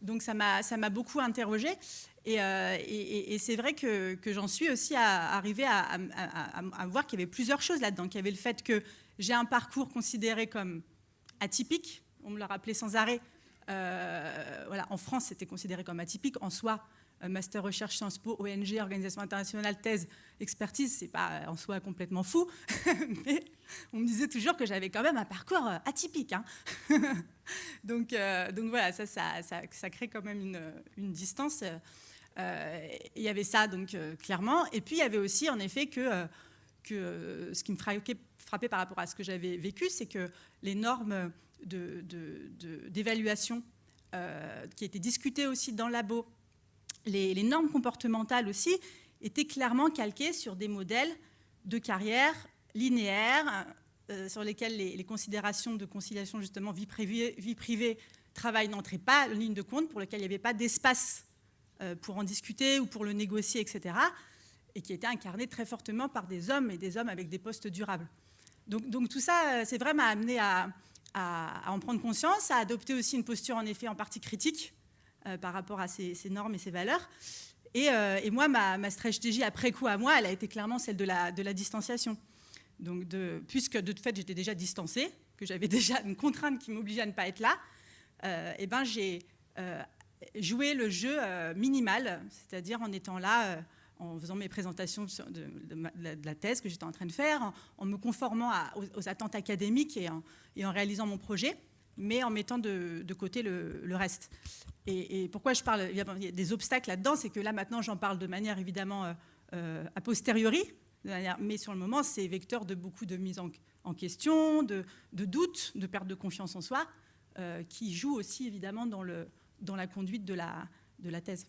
Donc ça m'a beaucoup interrogée. Et, c'est vrai que, j'en suis aussi arrivée à, à, voir qu'il y avait plusieurs choses là-dedans. Qu'il y avait le fait que j'ai un parcours considéré comme atypique. On me l'a rappelé sans arrêt. voilà, en France, c'était considéré comme atypique. En soi, euh, master recherche Sciences Po, ONG, organisation internationale, thèse, expertise, c'est pas en soi complètement fou, mais on me disait toujours que j'avais quand même un parcours euh, atypique. Hein. donc, euh, donc voilà, ça ça, crée quand même une, distance. il y avait ça donc clairement, et puis il y avait aussi en effet que, que ce qui me frappait, frappait par rapport à ce que j'avais vécu, c'est que les normes d'évaluation de, de, qui étaient discutées aussi dans le labo les, normes comportementales aussi étaient clairement calquées sur des modèles de carrière linéaires, euh, sur lesquels les, considérations de conciliation, justement, vie privée, vie privée travail n'entraient pas en ligne de compte, pour lequel il n'y avait pas d'espace euh, pour en discuter ou pour le négocier, etc., et qui étaient incarnées très fortement par des hommes et des hommes avec des postes durables. Donc, tout ça, euh, c'est vraiment amené à, en prendre conscience, à adopter aussi une posture en effet en partie critique, euh, par rapport à ces, normes et ces valeurs. Et, euh, moi, ma, stratégie après coup à moi, elle a été clairement celle de la, distanciation. Donc puisque de fait j'étais déjà distancée, que j'avais déjà une contrainte qui m'obligeait à ne pas être là, euh, et ben j'ai joué le jeu minimal, c'est-à-dire en étant là, en faisant mes présentations de, la thèse que j'étais en train de faire, en, me conformant aux, attentes académiques et en réalisant mon projet mais en mettant de, côté le, reste. Et, pourquoi je parle, il y a des obstacles là-dedans, c'est que là maintenant j'en parle de manière évidemment euh, euh, a posteriori, mais sur le moment c'est vecteur de beaucoup de mise en, question, de, de doutes, de perte de confiance en soi, euh, qui joue aussi évidemment dans, la conduite de la thèse.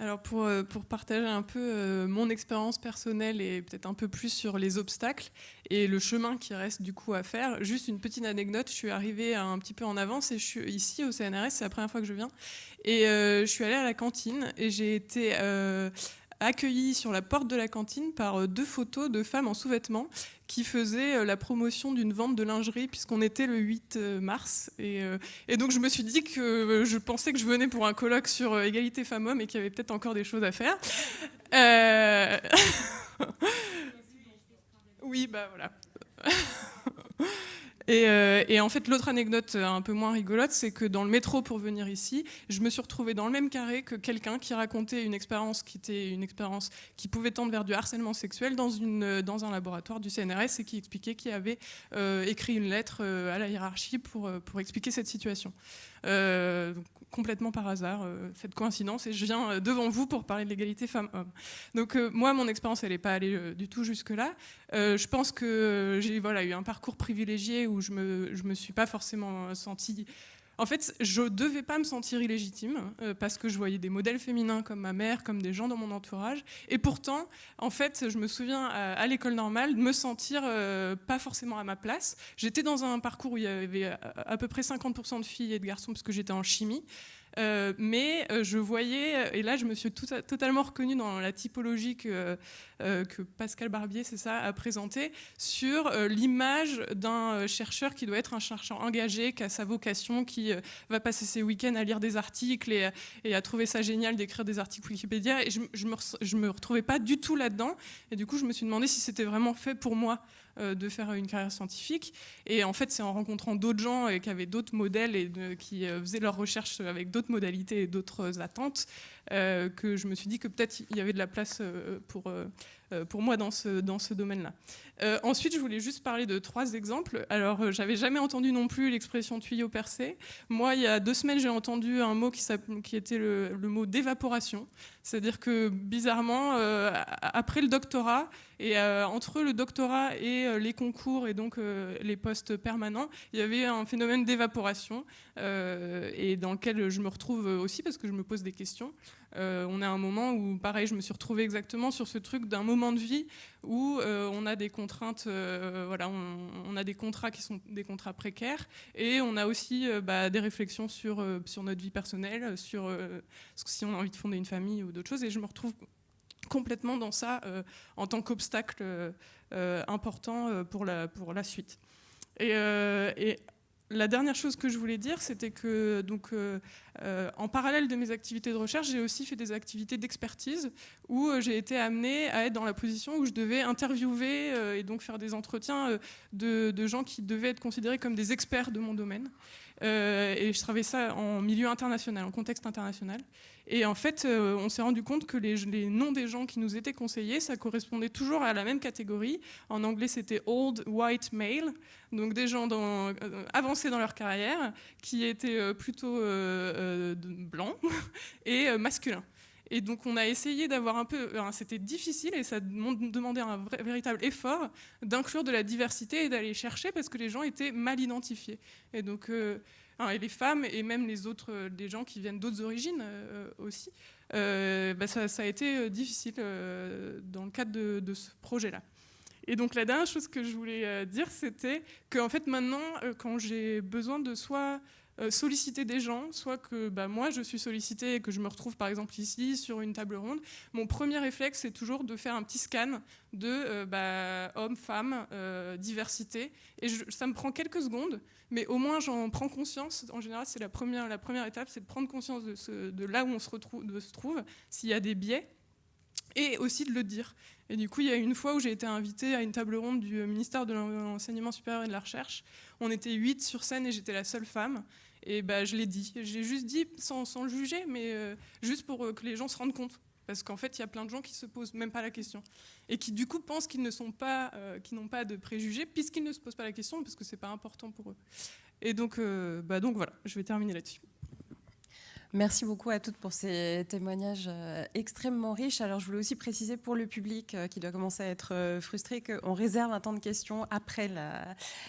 Alors pour, euh, pour, partager un peu euh, mon expérience personnelle et peut-être un peu plus sur les obstacles et le chemin qui reste du coup à faire, juste une petite anecdote, je suis arrivée un petit peu en avance et je suis ici au CNRS, c'est la première fois que je viens, et euh, je suis allée à la cantine et j'ai été accueillie sur la porte de la cantine par deux photos de femmes en sous-vêtements qui faisait euh, la promotion d'une vente de lingerie puisqu'on était le 8 euh, mars. Euh, et, donc je me suis dit que je pensais que je venais pour un colloque sur égalité femmes-hommes et qu'il y avait peut-être encore des choses à faire. oui, bah voilà. Euh, et, en fait, l'autre anecdote un peu moins rigolote, c'est que dans le métro pour venir ici, je me suis retrouvée dans le même carré que quelqu'un qui racontait une expérience qui était une expérience qui pouvait tendre vers du harcèlement sexuel dans, dans un laboratoire du CNRS et qui expliquait qu'il avait euh, écrit une lettre euh, à la hiérarchie pour expliquer cette situation. Complètement par hasard, cette coïncidence, et je viens devant vous pour parler de l'égalité femmes-hommes. Donc moi, mon expérience, elle n'est pas allée du tout jusque-là. je pense que j'ai voilà, eu un parcours privilégié où je ne me, je me suis pas forcément sentie en fait, je ne devais pas me sentir illégitime euh, parce que je voyais des modèles féminins comme ma mère, comme des gens dans mon entourage. Et pourtant, en fait, je me souviens à, l'école normale de me sentir euh, pas forcément à ma place. J'étais dans un parcours où il y avait à, à peu près 50% de filles et de garçons parce que j'étais en chimie. Euh, mais euh, je voyais, et là je me suis totalement reconnue dans la typologie que, euh, que Pascal Barbier, c'est ça, a présenté sur l'image d'un chercheur qui doit être un chercheur engagé, qui a sa vocation, qui va passer ses week-ends à lire des articles et, à trouver ça génial d'écrire des articles Wikipédia. Et je, je, me, me retrouvais pas du tout là-dedans. Et du coup, je me suis demandé si c'était vraiment fait pour moi. Euh, de faire une carrière scientifique. Et en fait, c'est en rencontrant d'autres gens et qui avaient d'autres modèles et qui euh, faisaient leurs recherches avec d'autres modalités et d'autres attentes euh, que je me suis dit que peut-être il y avait de la place pour, pour moi dans ce, dans ce domaine-là. ensuite, je voulais juste parler de trois exemples. Alors, j'avais jamais entendu non plus l'expression tuyau percé. Moi, il y a deux semaines, j'ai entendu un mot qui, était le, le mot d'évaporation. C'est-à-dire que bizarrement, après le doctorat, et entre le doctorat et les concours et donc les postes permanents, il y avait un phénomène d'évaporation et dans lequel je me retrouve aussi parce que je me pose des questions. On a un moment où, pareil, je me suis retrouvée exactement sur ce truc d'un moment de vie où on a des contraintes, voilà, on, a des contrats qui sont des contrats précaires et on a aussi bah, des réflexions sur, sur notre vie personnelle, sur si on a envie de fonder une famille ou d'autres choses. Et je me retrouve complètement dans ça euh, en tant qu'obstacle euh, euh, important pour la, pour la suite. La dernière chose que je voulais dire, c'était que donc, en parallèle de mes activités de recherche, j'ai aussi fait des activités d'expertise où j'ai été amenée à être dans la position où je devais interviewer et donc faire des entretiens de gens qui devaient être considérés comme des experts de mon domaine. Et je travaillais ça en milieu international, en contexte international. Et en fait, euh, on s'est rendu compte que les, noms des gens qui nous étaient conseillés, ça correspondait toujours à la même catégorie. En anglais, c'était old white male, donc des gens euh, avancés dans leur carrière, qui étaient euh, plutôt blancs et masculins. Et donc on a essayé d'avoir un peu, c'était difficile et ça demandait un véritable effort d'inclure de la diversité et d'aller chercher parce que les gens étaient mal identifiés. Et donc Hein, et les femmes et même les autres, euh, des gens qui viennent d'autres origines euh, aussi, euh, bah, ça, a été difficile dans le cadre de, ce projet-là. Et donc la dernière chose que je voulais dire, c'était qu'en fait maintenant, quand j'ai besoin de soit solliciter des gens, soit que bah, moi je suis sollicité et que je me retrouve par exemple ici sur une table ronde, mon premier réflexe c'est toujours de faire un petit scan de bah, hommes, femmes, diversité. Et ça me prend quelques secondes, mais au moins j'en prends conscience. En général, c'est la première, la première étape, c'est de prendre conscience de, là où on se trouve, s'il y a des biais, et aussi de le dire. Et du coup, il y a une fois où j'ai été invitée à une table ronde du ministère de l'Enseignement supérieur et de la Recherche. On était huit sur scène et j'étais la seule femme. Et bah, je l'ai dit. J'ai juste dit, sans, le juger, mais euh, juste pour euh, que les gens se rendent compte. Parce qu'en fait, il y a plein de gens qui se posent même pas la question. Et qui, du coup, pensent qu'ils ne pas, euh, n'ont pas de préjugés, puisqu'ils ne se posent pas la question, parce que c'est pas important pour eux. Et donc, euh, bah donc voilà, je vais terminer là-dessus. Merci beaucoup à toutes pour ces témoignages euh, extrêmement riches. Alors, je voulais aussi préciser pour le public euh, qui doit commencer à être euh, frustré qu'on réserve un temps de questions après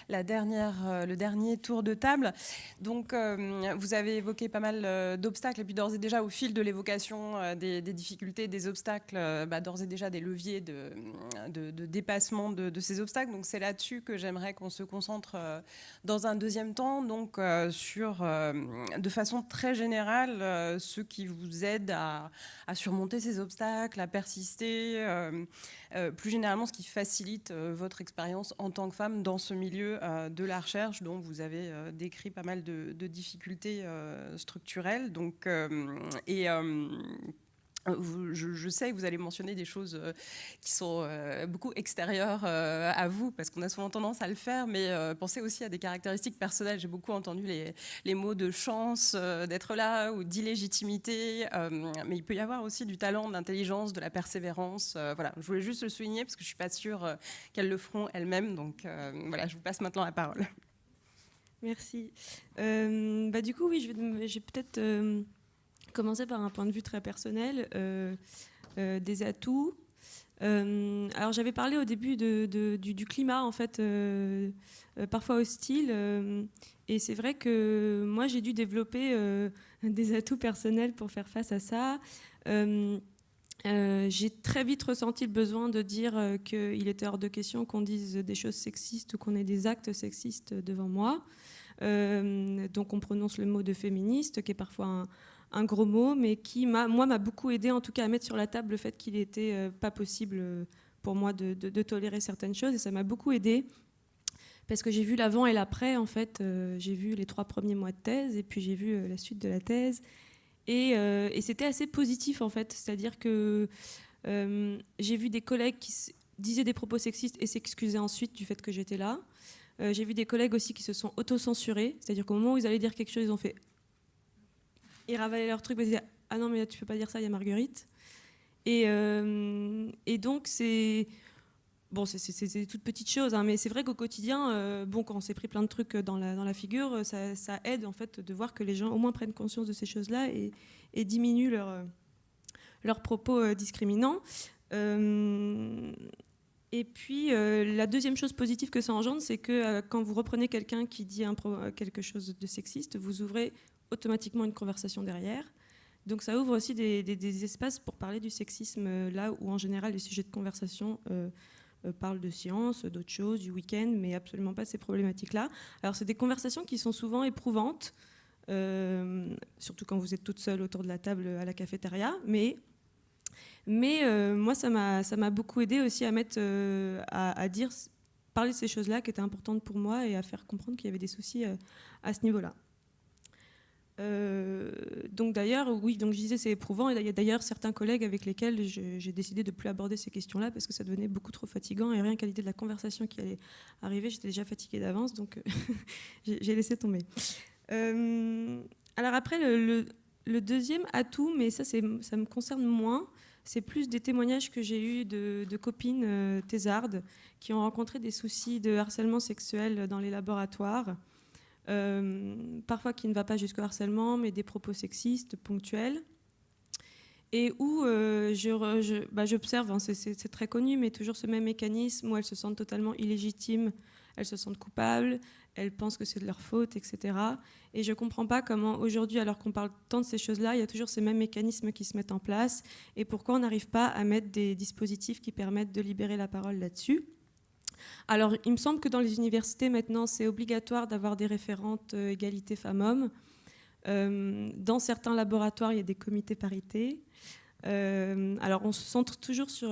la, dernière, le dernier tour de table. Donc, vous avez évoqué pas mal d'obstacles et puis d'ores et déjà au fil de l'évocation des, difficultés, des obstacles, bah, d'ores et déjà des leviers de, dépassement de, de, ces obstacles. Donc, c'est là-dessus que j'aimerais qu'on se concentre dans un deuxième temps, donc sur, de façon très générale, euh, ceux qui vous aident à, surmonter ces obstacles, à persister, euh, euh, plus généralement ce qui facilite votre expérience en tant que femme dans ce milieu de la recherche dont vous avez décrit pas mal de, de difficultés structurelles. Donc, et je, sais que vous allez mentionner des choses euh, qui sont euh, beaucoup extérieures euh, à vous, parce qu'on a souvent tendance à le faire, mais pensez aussi à des caractéristiques personnelles. J'ai beaucoup entendu les, mots de chance d'être là ou d'illégitimité, mais il peut y avoir aussi du talent, de l'intelligence, de la persévérance. voilà, je voulais juste le souligner parce que je ne suis pas sûre qu'elles le feront elles-mêmes. Donc voilà, je vous passe maintenant la parole. Merci. Bah, du coup, oui, je vais, peut-être commencer par un point de vue très personnel, euh, euh, des atouts. Euh, alors, j'avais parlé au début du, climat, en fait, parfois hostile. et c'est vrai que moi, j'ai dû développer des atouts personnels pour faire face à ça. J'ai très vite ressenti le besoin de dire euh, qu'il était hors de question qu'on dise des choses sexistes ou qu'on ait des actes sexistes devant moi. Donc on prononce le mot de féministe, qui est parfois un, un gros mot, mais qui moi, m'a beaucoup aidé en tout cas à mettre sur la table le fait qu'il n'était euh, pas possible euh, pour moi de, tolérer certaines choses, et ça m'a beaucoup aidé. Parce que j'ai vu l'avant et l'après, en fait. Euh, j'ai vu les trois premiers mois de thèse, et puis j'ai vu la suite de la thèse. Et, c'était assez positif, en fait. C'est-à-dire que j'ai vu des collègues qui disaient des propos sexistes et s'excusaient ensuite du fait que j'étais là. J'ai vu des collègues aussi qui se sont auto-censurés, c'est-à-dire qu'au moment où ils allaient dire quelque chose, ils ont fait. Ils ravalaient leur truc, ils disaient Ah non, mais là, tu peux pas dire ça, il y a Marguerite. Et, euh, et donc, c'est. Bon, c'est- des toutes petites choses, hein, mais c'est vrai qu'au quotidien, euh, bon, quand on s'est pris plein de trucs dans la, dans la figure, euh, ça, ça aide en fait de voir que les gens au moins prennent conscience de ces choses-là et, et diminuent leur, leurs propos euh, discriminants. Et puis, la deuxième chose positive que ça engendre, c'est que quand vous reprenez quelqu'un qui dit quelque chose de sexiste, vous ouvrez automatiquement une conversation derrière. Donc ça ouvre aussi des, espaces pour parler du sexisme, euh, là où en général les sujets de conversation euh, euh, parlent de science, d'autres choses, du week-end, mais absolument pas ces problématiques-là. Alors c'est des conversations qui sont souvent éprouvantes, surtout quand vous êtes toute seule autour de la table à la cafétéria, mais mais moi, ça m'a, beaucoup aidé aussi à mettre, à, dire, parler de ces choses-là qui étaient importantes pour moi et à faire comprendre qu'il y avait des soucis à ce niveau-là. Euh, donc d'ailleurs, oui, donc je disais c'est éprouvant et il y a d'ailleurs certains collègues avec lesquels j'ai décidé de plus aborder ces questions-là parce que ça devenait beaucoup trop fatigant et rien qu'à l'idée de la conversation qui allait arriver, j'étais déjà fatiguée d'avance, donc euh, j'ai laissé tomber. Euh, alors après, le, deuxième atout, mais ça, ça me concerne moins, c'est plus des témoignages que j'ai eus de, de copines euh, thésardes qui ont rencontré des soucis de harcèlement sexuel dans les laboratoires. Euh, parfois qui ne va pas jusqu'au harcèlement, mais des propos sexistes ponctuels. Et où euh, bah, j'observe, hein, c'est très connu, mais toujours ce même mécanisme où elles se sentent totalement illégitimes, elles se sentent coupables, elles pensent que c'est de leur faute, etc. Et je ne comprends pas comment aujourd'hui, alors qu'on parle tant de ces choses-là, il y a toujours ces mêmes mécanismes qui se mettent en place, et pourquoi on n'arrive pas à mettre des dispositifs qui permettent de libérer la parole là-dessus? Alors, il me semble que dans les universités, maintenant, c'est obligatoire d'avoir des référentes euh, égalité femmes-hommes. Euh, dans certains laboratoires, il y a des comités parités. Euh, alors, on se centre toujours sur...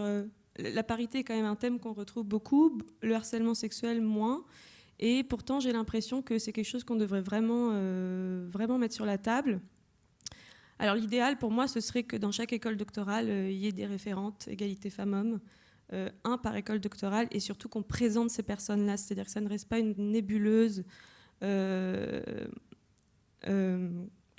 la parité est quand même un thème qu'on retrouve beaucoup, le harcèlement sexuel moins. Et pourtant, j'ai l'impression que c'est quelque chose qu'on devrait vraiment, vraiment mettre sur la table. Alors, l'idéal pour moi, ce serait que dans chaque école doctorale, il y ait des référentes égalité femmes-hommes euh, un par école doctorale et surtout qu'on présente ces personnes-là, c'est-à-dire que ça ne reste pas une nébuleuse, euh, euh,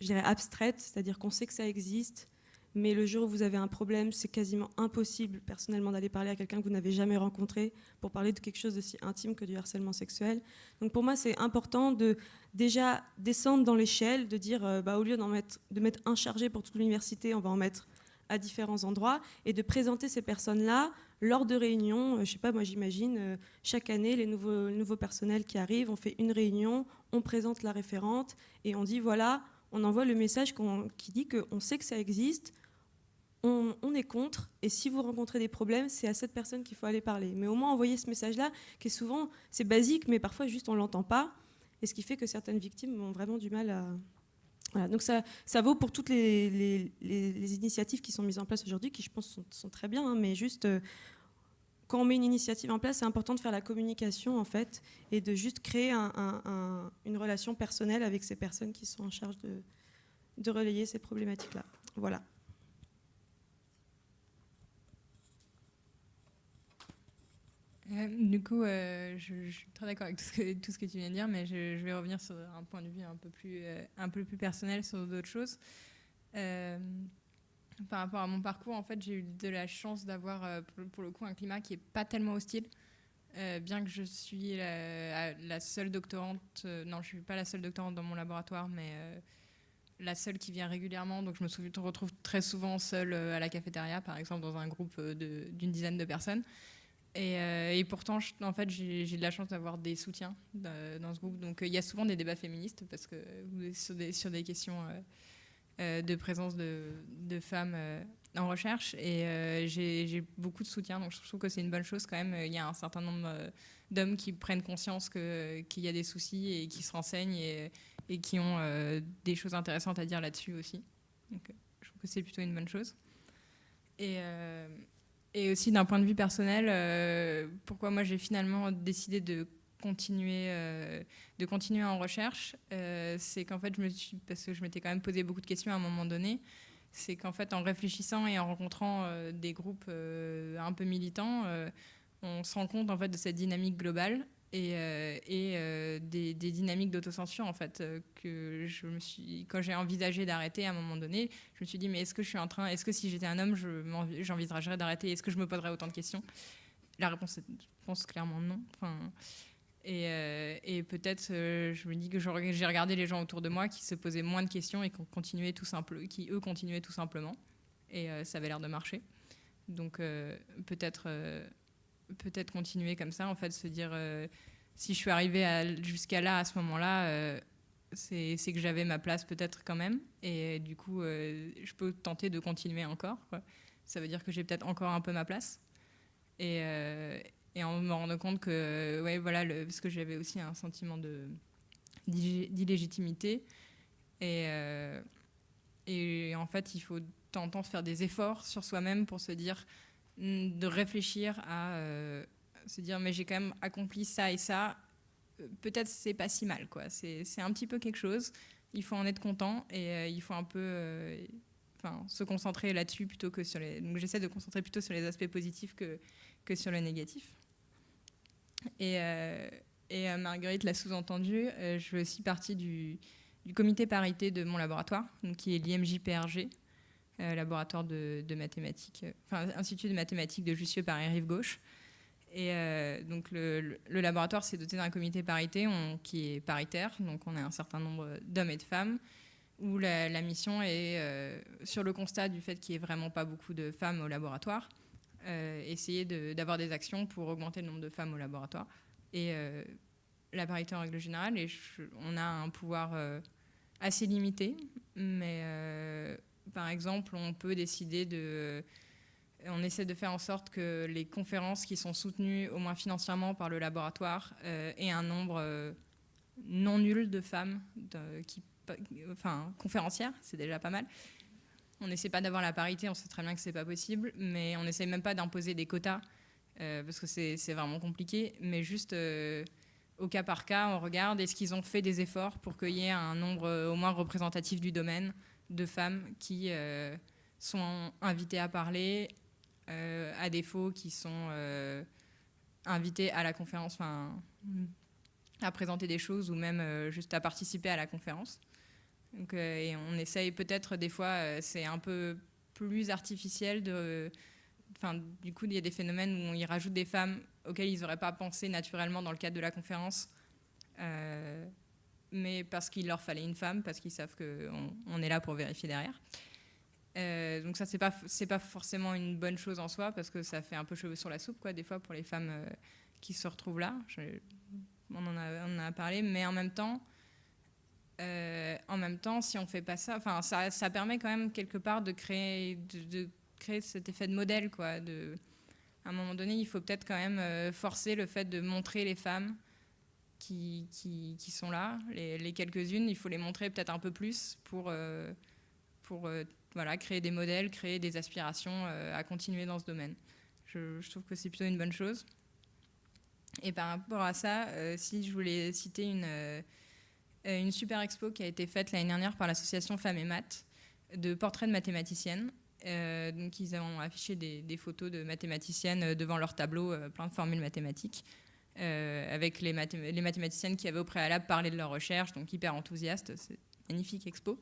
je dirais abstraite, c'est-à-dire qu'on sait que ça existe, mais le jour où vous avez un problème, c'est quasiment impossible personnellement d'aller parler à quelqu'un que vous n'avez jamais rencontré pour parler de quelque chose d'aussi intime que du harcèlement sexuel. Donc pour moi, c'est important de déjà descendre dans l'échelle, de dire, euh, bah, au lieu mettre, de mettre un chargé pour toute l'université, on va en mettre à différents endroits et de présenter ces personnes-là lors de réunions. Euh, je sais pas, moi j'imagine euh, chaque année les nouveaux, nouveaux personnels qui arrivent, on fait une réunion, on présente la référente et on dit voilà, on envoie le message qui dit qu'on sait que ça existe, on, est contre et si vous rencontrez des problèmes, c'est à cette personne qu'il faut aller parler. Mais au moins envoyer ce message-là, qui est souvent c'est basique, mais parfois juste on l'entend pas, et ce qui fait que certaines victimes ont vraiment du mal à donc ça, ça vaut pour toutes les- les initiatives qui sont mises en place aujourd'hui, qui je pense sont, sont très bien, hein, mais juste euh, quand on met une initiative en place, c'est important de faire la communication en fait, et de juste créer un- un- un- une relation personnelle avec ces personnes qui sont en charge de, relayer ces problématiques-là. Voilà. Euh, du coup, euh, je, suis très d'accord avec tout ce, que, tu viens de dire, mais je, vais revenir sur un point de vue un peu plus, euh, un peu plus personnel sur d'autres choses. Par rapport à mon parcours, en fait, j'ai eu de la chance d'avoir, euh, pour, le coup, un climat qui n'est pas tellement hostile. Euh, bien que je suis la, seule doctorante, euh, non, je suis pas la seule doctorante dans mon laboratoire, mais la seule qui vient régulièrement. Donc, je me retrouve très souvent seule à la cafétéria, par exemple, dans un groupe d'une dizaine de personnes. Et, pourtant, en fait, j'ai de la chance d'avoir des soutiens dans ce groupe. Donc, il y a souvent des débats féministes parce que sur des questions de présence de, femmes en recherche et euh, j'ai beaucoup de soutien, donc je trouve que c'est une bonne chose quand même. Il y a un certain nombre euh, d'hommes qui prennent conscience qu'il y a des soucis et qui se renseignent et, et qui ont euh, des choses intéressantes à dire là-dessus aussi. Donc je trouve que c'est plutôt une bonne chose. Et, et aussi d'un point de vue personnel, pourquoi moi j'ai finalement décidé de continuer, de continuer en recherche, c'est qu'en fait je me suis, parce que je m'étais quand même posé beaucoup de questions à un moment donné, c'est qu'en fait, en réfléchissant et en rencontrant euh, des groupes euh, un peu militants, euh, on se rend compte en fait de cette dynamique globale et, des, des, d'autocensure en fait que je me suis quand j'ai envisagé d'arrêter à un moment donné je me suis dit mais est-ce que je suis en train est-ce que si j'étais un homme j'envisagerais d'arrêter? Est-ce que je me poserais autant de questions? La réponse je pense clairement non euh, et, peut-être, euh, je me dis que j'ai regardé les gens autour de moi qui se posaient moins de questions et qui, continuaient tout simple, qui eux continuaient tout simplement. Et euh, ça avait l'air de marcher. Donc peut-être peut-être continuer comme ça, en fait, se dire si je suis arrivée jusqu'à là, à ce moment-là, c'est que j'avais ma place peut-être quand même. Et du coup, je peux tenter de continuer encore. Ça veut dire que j'ai peut-être encore un peu ma place. Et, et en me rendant compte que, ouais, voilà, parce que j'avais aussi un sentiment d'illégitimité. Et, euh, et en fait, il faut de temps en temps faire des efforts sur soi-même pour se dire, mm, de réfléchir à euh, se dire, mais j'ai quand même accompli ça et ça. Peut-être c'est pas si mal, quoi. C'est un petit peu quelque chose. Il faut en être content et euh, il faut un peu enfin, se concentrer là-dessus plutôt que sur les. Donc j'essaie de concentrer plutôt sur les aspects positifs que, que sur le négatif. Et, euh, euh, Marguerite l'a sous-entendu, euh, je fais aussi partie du, comité parité de mon laboratoire, donc qui est l'IMJPRG, laboratoire de, mathématiques, enfin Institut de mathématiques de Jussieu Paris Rive Gauche. Et donc le, laboratoire s'est doté d'un comité parité qui est paritaire, donc on a un certain nombre d'hommes et de femmes, où la mission est sur le constat du fait qu'il n'y ait vraiment pas beaucoup de femmes au laboratoire. Euh, essayer d'avoir des actions pour augmenter le nombre de femmes au laboratoire. Et euh, la parité en règle générale, et on a un pouvoir euh, assez limité, mais par exemple, on peut décider de on essaie de faire en sorte que les conférences qui sont soutenues au moins financièrement par le laboratoire aient un nombre non nul de femmes qui, enfin, conférencières, c'est déjà pas mal, on n'essaie pas d'avoir la parité, on sait très bien que c'est pas possible, mais on n'essaie même pas d'imposer des quotas euh, parce que c'est vraiment compliqué. Mais juste euh, au cas par cas, on regarde est-ce qu'ils ont fait des efforts pour qu'il y ait un nombre euh, au moins représentatif du domaine de femmes qui sont invitées à parler, à défaut qui sont invitées à la conférence, à présenter des choses ou même juste à participer à la conférence. Euh, et on essaye peut-être des fois, euh, c'est un peu plus artificiel du coup, il y a des phénomènes où on y rajoute des femmes auxquelles ils n'auraient pas pensé naturellement dans le cadre de la conférence, euh, mais parce qu'il leur fallait une femme, parce qu'ils savent qu'on on est là pour vérifier derrière. donc ça, c'est pas pas forcément une bonne chose en soi, parce que ça fait un peu cheveux sur la soupe, quoi, des fois pour les femmes qui se retrouvent là. on en a parlé, mais en même temps, euh, en même temps, si on fait pas ça, ça, ça, permet quand même quelque part de créer, de, créer cet effet de modèle, quoi. À un moment donné, il faut peut-être quand même euh, forcer le fait de montrer les femmes qui, qui, sont là, les, quelques-unes, il faut les montrer peut-être un peu plus pour, euh, pour voilà, créer des modèles, créer des aspirations à continuer dans ce domaine. Je, trouve que c'est plutôt une bonne chose. Et par rapport à ça, si je voulais citer une euh, une super expo qui a été faite l'année dernière par l'association Femmes et Maths de portraits de mathématiciennes. Euh, donc ils ont affiché des, photos de mathématiciennes euh, devant leur tableau, plein de formules mathématiques, avec les, mathématiciennes qui avaient au préalable parlé de leur recherche, donc hyper enthousiastes. C'est magnifique expo.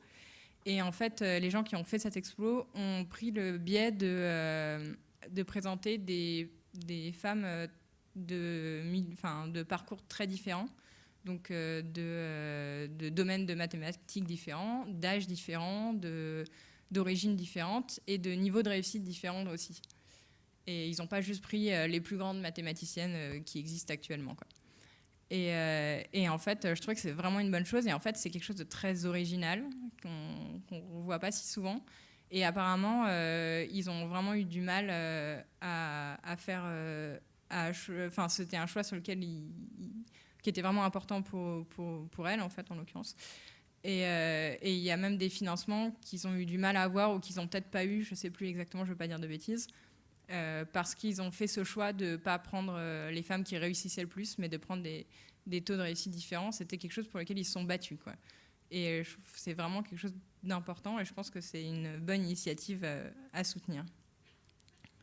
Et en fait, les gens qui ont fait cette expo ont pris le biais de, présenter des, femmes de parcours très différents, donc de, de, domaines de mathématiques différents, d'âges différents, d'origines différentes et de niveaux de réussite différents aussi. Et ils n'ont pas juste pris les plus grandes mathématiciennes qui existent actuellement. Euh, et, en fait, je trouvais que c'est vraiment une bonne chose. Et en fait, c'est quelque chose de très original qu'on ne voit pas si souvent. Et apparemment, euh, ils ont vraiment eu du mal euh, à, faire. Enfin, c'était un choix sur lequel qui était vraiment important pour, pour, pour elle, en fait, en l'occurrence. Et il y a même des financements qu'ils ont eu du mal à avoir ou qu'ils n'ont peut-être pas eu, je ne sais plus exactement, je ne veux pas dire de bêtises, euh, parce qu'ils ont fait ce choix de ne pas prendre euh, les femmes qui réussissaient le plus, mais de prendre des, taux de réussite différents. C'était quelque chose pour lequel ils se sont battus. Quoi. Et euh, c'est vraiment quelque chose d'important et je pense que c'est une bonne initiative à soutenir.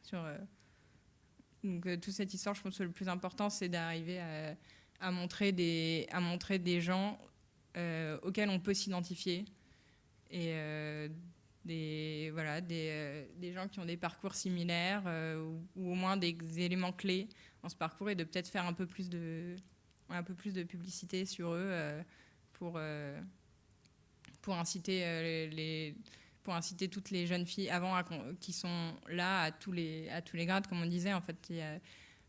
Sur, donc, toute cette histoire, je pense que le plus important, c'est d'arriver à, montrer des, à montrer des gens auxquels on peut s'identifier et des, voilà, des, euh, des, gens qui ont des parcours similaires euh, ou, au moins des éléments clés dans ce parcours et de peut-être faire un peu plus de, un peu plus de publicité sur eux euh, pour, pour, inciter, les, pour inciter toutes les jeunes filles avant qui sont là à tous, les, à tous les grades, comme on disait. En fait,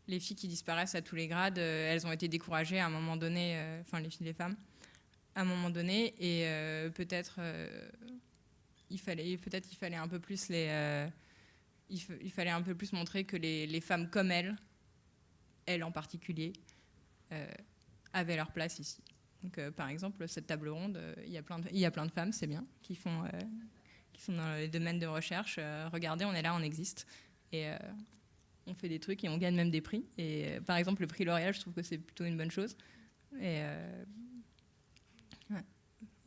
les filles qui disparaissent à tous les grades, elles ont été découragées à un moment donné, enfin les filles, les femmes, à un moment donné, et peut-être il fallait peut-être fallait un peu plus les euh, il, fallait un peu plus montrer que les, femmes comme elle, elle en particulier, euh, avaient leur place ici. Donc, euh, par exemple, cette table ronde, il y a plein de, y a plein de femmes, c'est bien, qui font qui sont dans les domaines de recherche. regardez, on est là, on existe on fait des trucs et on gagne même des prix. Et par exemple, le prix L'Oréal, je trouve que c'est plutôt une bonne chose. Et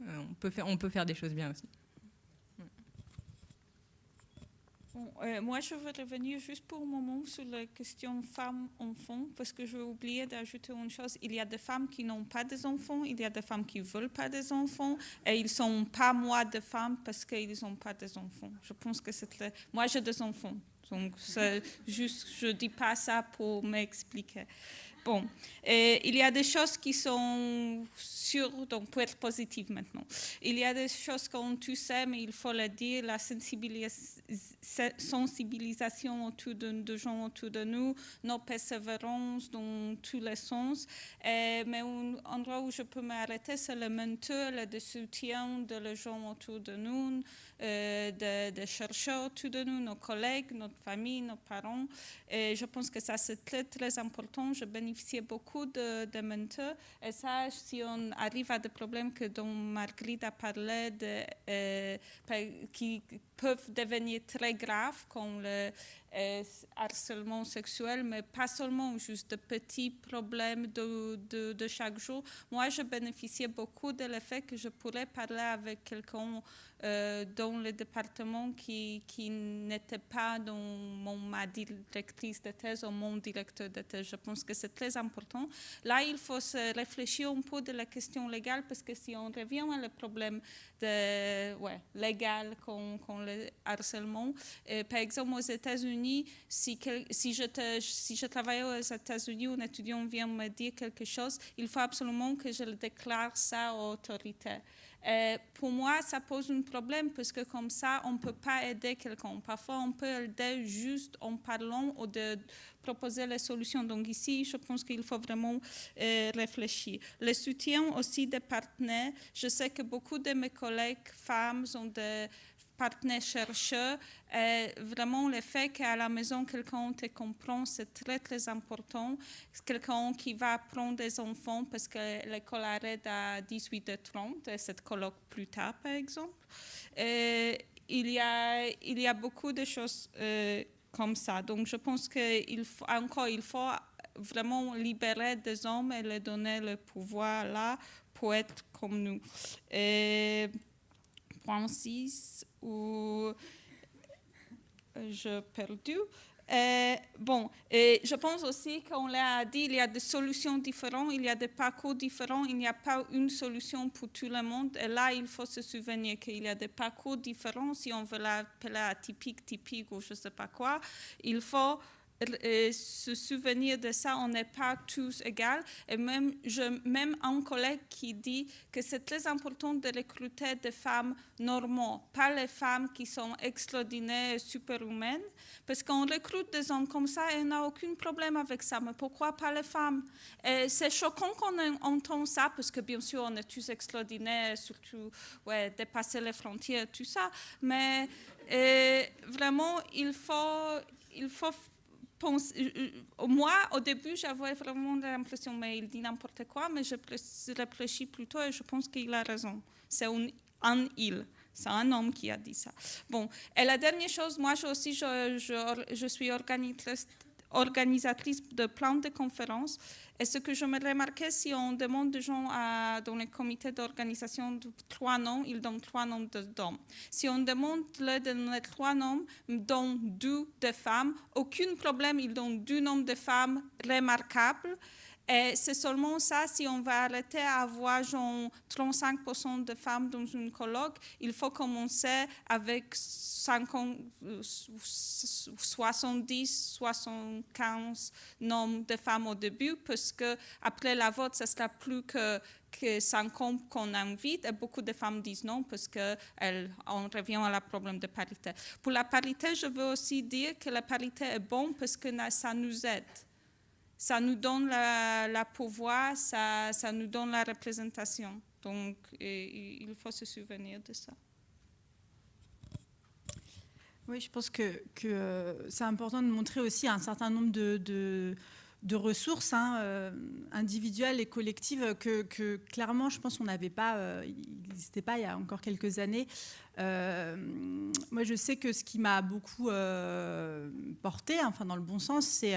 on peut faire on peut faire des choses bien aussi. Euh, moi, je veux revenir juste pour un moment sur la question femmes-enfants, parce que j'ai oublié d'ajouter une chose. Il y a des femmes qui n'ont pas d'enfants, il y a des femmes qui ne veulent pas des enfants, et ils ne sont pas moi de femmes parce qu'ils n'ont pas d'enfants. Je pense que c'est. Moi, j'ai des enfants, donc juste, je dis pas ça pour m'expliquer. Bon, il y a des choses qui sont sûres, donc pour être positive maintenant. Il y a des choses qu'on tu sais, mais il faut le dire, la sensibilisation autour de, gens autour de nous, nos persévérances dans tous les sens. mais un endroit où je peux m'arrêter, c'est le mentor, le soutien de les gens autour de nous, euh, de, chercheurs autour de nous, nos collègues, notre famille, nos parents. Et je pense que ça, c'est très, très important. Je beaucoup de, mentors. Et ça, si on arrive à des problèmes que dont Marguerite a parlé, de, euh, qui peuvent devenir très graves, comme le euh, harcèlement sexuel, mais pas seulement juste de petits problèmes de, de, chaque jour. Moi, je bénéficiais beaucoup de l'effet que je pourrais parler avec quelqu'un euh, dans le département qui, qui n'était pas dans mon, ma directrice de thèse ou mon directeur de thèse. Je pense que c'est très important. Là, il faut se réfléchir un peu de la question légale parce que si on revient au problème de, ouais, légal con, le harcèlement, euh, par exemple aux États-Unis, si, je travaille aux États-Unis, un étudiant vient me dire quelque chose, il faut absolument que je le déclare ça aux autorités. Euh, pour moi, ça pose un problème parce que comme ça, on ne peut pas aider quelqu'un. Parfois, on peut aider juste en parlant ou de proposer les solutions. Donc ici, je pense qu'il faut vraiment euh, réfléchir. Le soutien aussi des partenaires. Je sais que beaucoup de mes collègues femmes ont des partenaires chercheurs, euh, vraiment le fait qu'à la maison, quelqu'un te comprend, c'est très, très important. Quelqu'un qui va prendre des enfants parce que l'école arrête à 18h30 et cette colloque plus tard, par exemple. Euh, il, y a, il y a beaucoup de choses euh, comme ça. Donc, je pense qu'il faut, encore, il faut vraiment libérer des hommes et leur donner le pouvoir là pour être comme nous. Et, point 6, ou je perdu. Euh, bon, et je pense aussi qu'on l'a dit, il y a des solutions différentes, il y a des parcours différents, il n'y a pas une solution pour tout le monde. Et là, il faut se souvenir qu'il y a des parcours différents. Si on veut l'appeler atypique, typique ou je ne sais pas quoi, il faut se souvenir de ça, on n'est pas tous égaux. Et même, je, même un collègue qui dit que c'est très important de recruter des femmes normaux, pas les femmes qui sont extraordinaires superhumaines, parce qu'on recrute des hommes comme ça et on n'a aucun problème avec ça. Mais pourquoi pas les femmes? C'est choquant qu'on entend ça, parce que bien sûr, on est tous extraordinaires, surtout dépasser les frontières, tout ça. Mais vraiment, il faut, il faut euh, euh, moi, au début, j'avais vraiment l'impression, mais il dit n'importe quoi, mais je réfléchis plutôt et je pense qu'il a raison. C'est un, il. C'est un homme qui a dit ça. Bon, et la dernière chose, moi aussi, je suis organisatrice, organisatrice de plein de conférences. Et ce que je me remarquais, si on demande des gens à, dans les comités d'organisation trois noms, ils donnent trois noms d'hommes. Si on demande le donner trois noms, dont deux de femmes, aucun problème, ils donnent deux noms de femmes remarquables. Et c'est seulement ça, si on va arrêter à avoir 35% de femmes dans une colloque, il faut commencer avec 50, 70, 75 noms de femmes au début, parce que après la vote, ce sera plus que que 50 qu'on invite, et beaucoup de femmes disent non parce qu'on revient à la problème de parité. Pour la parité, je veux aussi dire que la parité est bonne parce que ça nous aide ça nous donne la, pouvoir, ça, ça, nous donne la représentation. Donc, il faut se souvenir de ça. Oui, je pense que, que euh, c'est important de montrer aussi un certain nombre de, de, ressources hein, euh, individuelles et collectives que, que, clairement, je pense qu'on n'avait pas, euh, il n'existait pas il y a encore quelques années. moi, je sais que ce qui m'a beaucoup porté, enfin dans le bon sens, c'est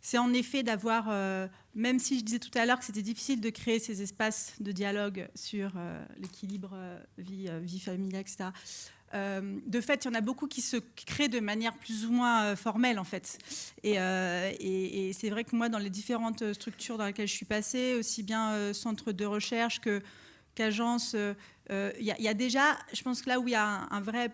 c'est en effet d'avoir, euh, même si je disais tout à l'heure que c'était difficile de créer ces espaces de dialogue sur euh, l'équilibre euh, vie, vie familiale, etc. de fait, il y en a beaucoup qui se créent de manière plus ou moins formelle, en fait. Et, c'est vrai que moi, dans les différentes structures dans lesquelles je suis passée, aussi bien centre de recherche que qu'agence, il y, a déjà, je pense que là où il y a un vrai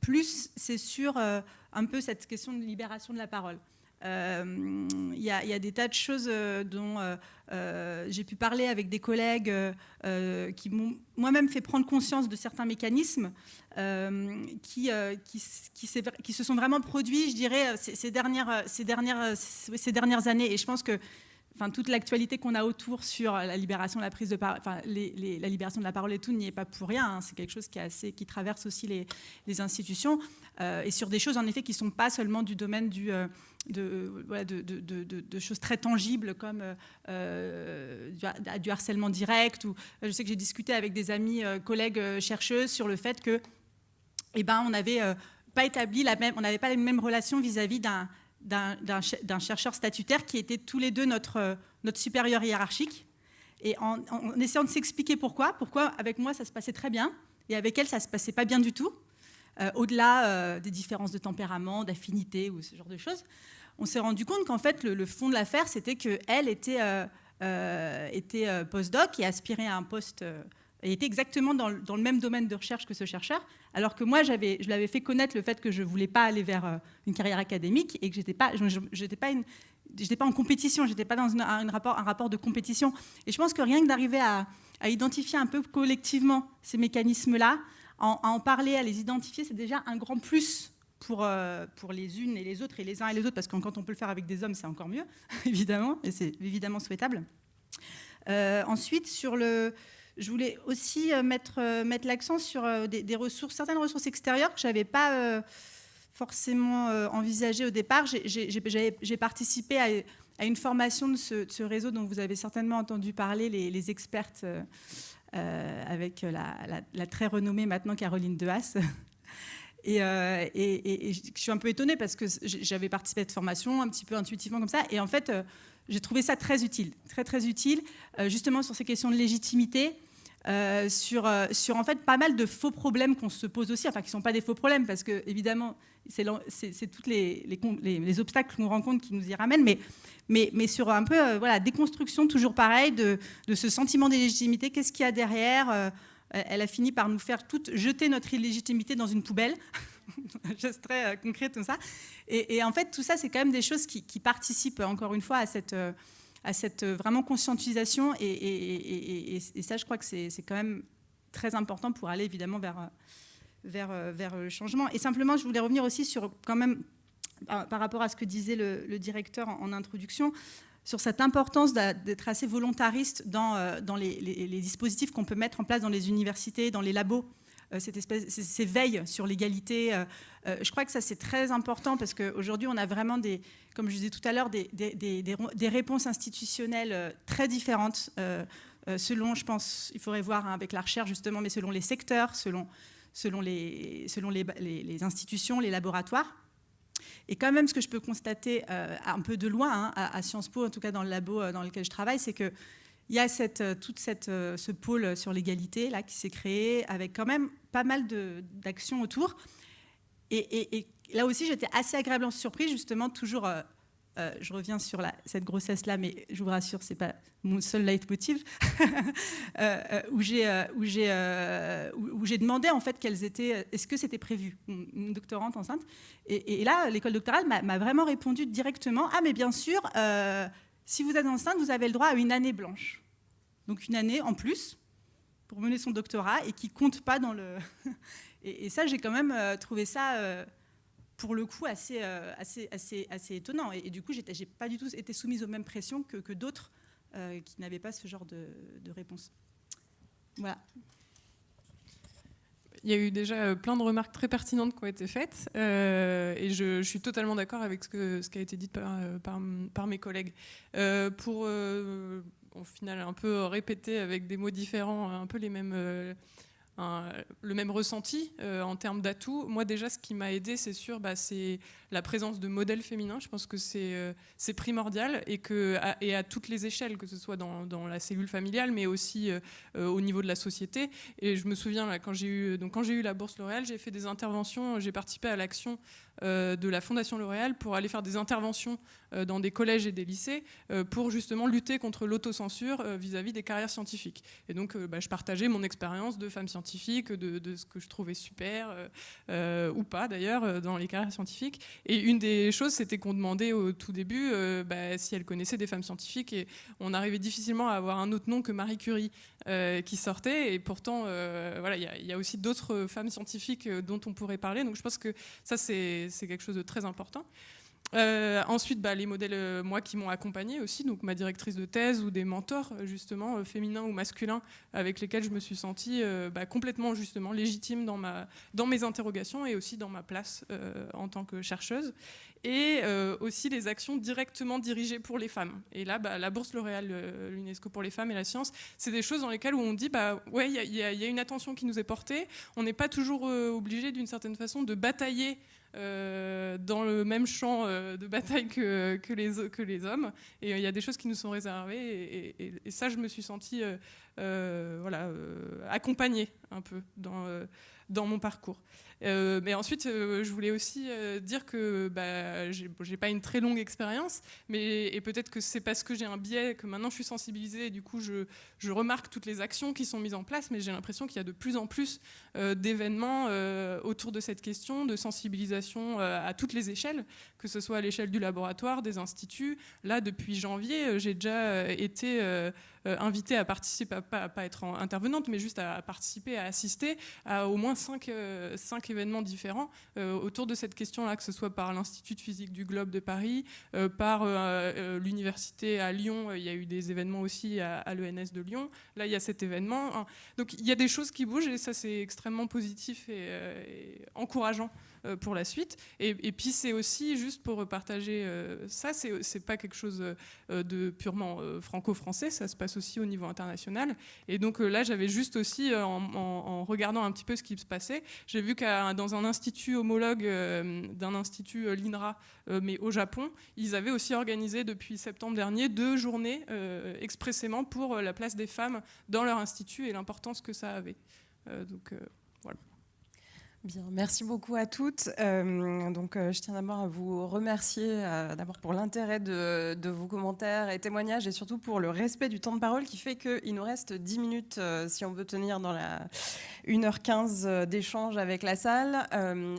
plus, c'est sur un peu cette question de libération de la parole. Il euh, y, a des tas de choses euh, dont euh, j'ai pu parler avec des collègues qui m'ont moi-même fait prendre conscience de certains mécanismes qui, qui, se sont vraiment produits, je dirais, ces, dernières, ces, dernières, ces dernières années. Et je pense que Enfin, toute l'actualité qu'on a autour sur la libération la prise de la libération de la parole et tout n'y est pas pour rien. Hein. C'est quelque chose qui, traverse aussi les, institutions et sur des choses en effet qui ne sont pas seulement du domaine du, de, choses très tangibles comme euh, du, harcèlement direct. Ou, je sais que j'ai discuté avec des amis, euh, collègues euh, chercheuses sur le fait que, eh ben, on n'avait pas établi la même, on n'avait pas la même relation vis-à-vis d'un d'un chercheur statutaire qui était tous les deux notre, notre supérieur hiérarchique. Et en, en essayant de s'expliquer pourquoi, pourquoi avec moi ça se passait très bien et avec elle ça se passait pas bien du tout. Euh, au-delà euh, des différences de tempérament, d'affinité ou ce genre de choses, on s'est rendu compte qu'en fait, le, fond de l'affaire, c'était qu'elle était, euh, était postdoc et aspirait à un poste et était exactement dans le, même domaine de recherche que ce chercheur, alors que moi, je l'avais fait connaître le fait que je ne voulais pas aller vers une carrière académique et que je n'étais pas, pas, pas en compétition, je n'étais pas dans un, rapport, un rapport de compétition. Et je pense que rien que d'arriver à, à, identifier un peu collectivement ces mécanismes-là, à en parler, à les identifier, c'est déjà un grand plus pour, euh, pour les unes et les autres, et les uns et les autres, parce que quand on peut le faire avec des hommes, c'est encore mieux, évidemment, et c'est évidemment souhaitable. Euh, ensuite, sur le, je voulais aussi euh, mettre, mettre l'accent sur des, ressources, certaines ressources extérieures que je n'avais pas forcément envisagées au départ. J'ai participé à, une formation de ce, réseau dont vous avez certainement entendu parler, les, les expertes avec la, très renommée maintenant Caroline Dehaas. Euh, et, et, je suis un peu étonnée parce que j'avais participé à cette formation un petit peu intuitivement comme ça. Et en fait, euh, j'ai trouvé ça très utile, très très utile, justement sur ces questions de légitimité. sur, sur en fait pas mal de faux problèmes qu'on se pose aussi, enfin qui ne sont pas des faux problèmes parce que évidemment c'est tous les, les, les, obstacles qu'on rencontre qui nous y ramènent, mais sur un peu euh, voilà, déconstruction, toujours pareil, de, ce sentiment d'illégitimité. Qu'est-ce qu'il y a derrière euh, Elle a fini par nous faire toutes jeter notre illégitimité dans une poubelle. geste très concret, tout ça. Et, en fait, tout ça, c'est quand même des choses qui, participent, encore une fois, à cette, à cette vraiment conscientisation. Et ça, je crois que c'est quand même très important pour aller évidemment vers, vers, vers le changement. Et simplement, je voulais revenir aussi sur quand même par, rapport à ce que disait le, directeur en, introduction, sur cette importance d'être assez volontariste dans, euh, dans les, dispositifs qu'on peut mettre en place dans les universités, dans les labos, euh, cette espèce, ces, veilles sur l'égalité. Euh, je crois que ça, c'est très important parce qu'aujourd'hui, on a vraiment, des, comme je disais tout à l'heure, des, des, des, réponses institutionnelles très différentes, selon, je pense, il faudrait voir hein, avec la recherche justement, mais selon les secteurs, selon, selon, les, selon les, les institutions, les laboratoires. Et quand même, ce que je peux constater euh, un peu de loin, hein, à, Sciences Po, en tout cas dans le labo euh, dans lequel je travaille, c'est qu'il y a cette, euh, toute cette, ce pôle sur l'égalité qui s'est créé avec quand même pas mal d'actions autour. Et, là aussi, j'étais assez agréablement surprise, justement, toujours euh, je reviens sur cette grossesse-là, mais je vous rassure, ce n'est pas mon seul leitmotiv, euh, euh, où j'ai demandé en fait quelles étaient, est-ce que c'était prévu, une doctorante enceinte. Et, là, l'école doctorale m'a vraiment répondu directement, ah mais bien sûr, si vous êtes enceinte, vous avez le droit à une année blanche. Donc une année en plus pour mener son doctorat et qui compte pas dans le... et, ça, j'ai quand même trouvé ça pour le coup assez, euh, assez, assez, assez étonnant. Et, du coup, je n'ai pas du tout été soumise aux mêmes pressions que, que d'autres euh, qui n'avaient pas ce genre de, réponse. Voilà. Il y a eu déjà euh, plein de remarques très pertinentes qui ont été faites et je, suis totalement d'accord avec ce, que, ce qui a été dit par, par mes collègues. pour au final un peu répéter avec des mots différents un peu les mêmes le même ressenti euh, en termes d'atouts. Moi déjà, ce qui m'a aidé, c'est sûr, bah, c'est la présence de modèles féminins. Je pense que c'est euh, primordial et, que, à, et à toutes les échelles, que ce soit dans, dans la cellule familiale, mais aussi euh, au niveau de la société. Et je me souviens, quand j'ai eu, eu la bourse L'Oréal, j'ai fait des interventions, j'ai participé à l'action de la Fondation L'Oréal pour aller faire des interventions euh, dans des collèges et des lycées euh, pour justement lutter contre l'autocensure vis-à-vis des carrières scientifiques. Et donc, bah, je partageais mon expérience de femme scientifique, de, ce que je trouvais super, ou pas d'ailleurs, dans les carrières scientifiques. Et une des choses, c'était qu'on demandait au tout début bah, si elle connaissait des femmes scientifiques, et on arrivait difficilement à avoir un autre nom que Marie Curie. qui sortait et pourtant voilà il y, a aussi d'autres femmes scientifiques dont on pourrait parler donc je pense que ça c'est c'est quelque chose de très important. Euh, ensuite, bah, les modèles, euh, moi, qui m'ont accompagné aussi, donc ma directrice de thèse ou des mentors, euh, justement, féminins ou masculins, avec lesquels je me suis sentie bah, complètement, justement, légitime dans, ma, dans mes interrogations et aussi dans ma place en tant que chercheuse. Et aussi les actions directement dirigées pour les femmes. Et là, bah, la bourse L'Oréal, l'UNESCO pour les femmes et la science, c'est des choses dans lesquelles où on dit, bah, ouais, il y, y, a une attention qui nous est portée. On n'est pas toujours obligé, d'une certaine façon, de batailler euh, dans le même champ euh, de bataille que, les, que les hommes. Et euh, il y a des choses qui nous sont réservées. Et, ça, je me suis sentie voilà, accompagnée un peu dans mon parcours. Euh, mais ensuite, euh, je voulais aussi euh, dire que bah, j'ai pas une très longue expérience, mais et peut-être que c'est parce que j'ai un biais que maintenant je suis sensibilisée et du coup je, remarque toutes les actions qui sont mises en place, mais j'ai l'impression qu'il y a de plus en plus d'événements autour de cette question, de sensibilisation à toutes les échelles, que ce soit à l'échelle du laboratoire, des instituts. Là, depuis janvier, j'ai déjà été invitée à participer, pas, à pas être intervenante, mais juste à, participer, à assister à au moins cinq, cinq événements différents euh, autour de cette question-là, que ce soit par l'Institut de physique du globe de Paris, euh, par euh, l'université à Lyon, il y a eu des événements aussi à, l'ENS de Lyon. Là, il y a cet événement. Donc, il y a des choses qui bougent et ça, c'est extrêmement positif et encourageant pour la suite. Et, puis c'est aussi, juste pour partager euh, ça, c'est pas quelque chose euh, de purement franco-français, ça se passe aussi au niveau international. Et donc là, j'avais juste aussi, en, regardant un petit peu ce qui se passait, j'ai vu que dans un institut homologue d'un institut l'INRA, mais au Japon, ils avaient aussi organisé depuis septembre dernier deux journées expressément pour la place des femmes dans leur institut et l'importance que ça avait. donc Bien, merci beaucoup à toutes. Euh, donc, euh, je tiens d'abord à vous remercier euh, d'abord pour l'intérêt de, vos commentaires et témoignages et surtout pour le respect du temps de parole qui fait qu'il nous reste 10 minutes si on veut tenir dans la 1h15 d'échange avec la salle.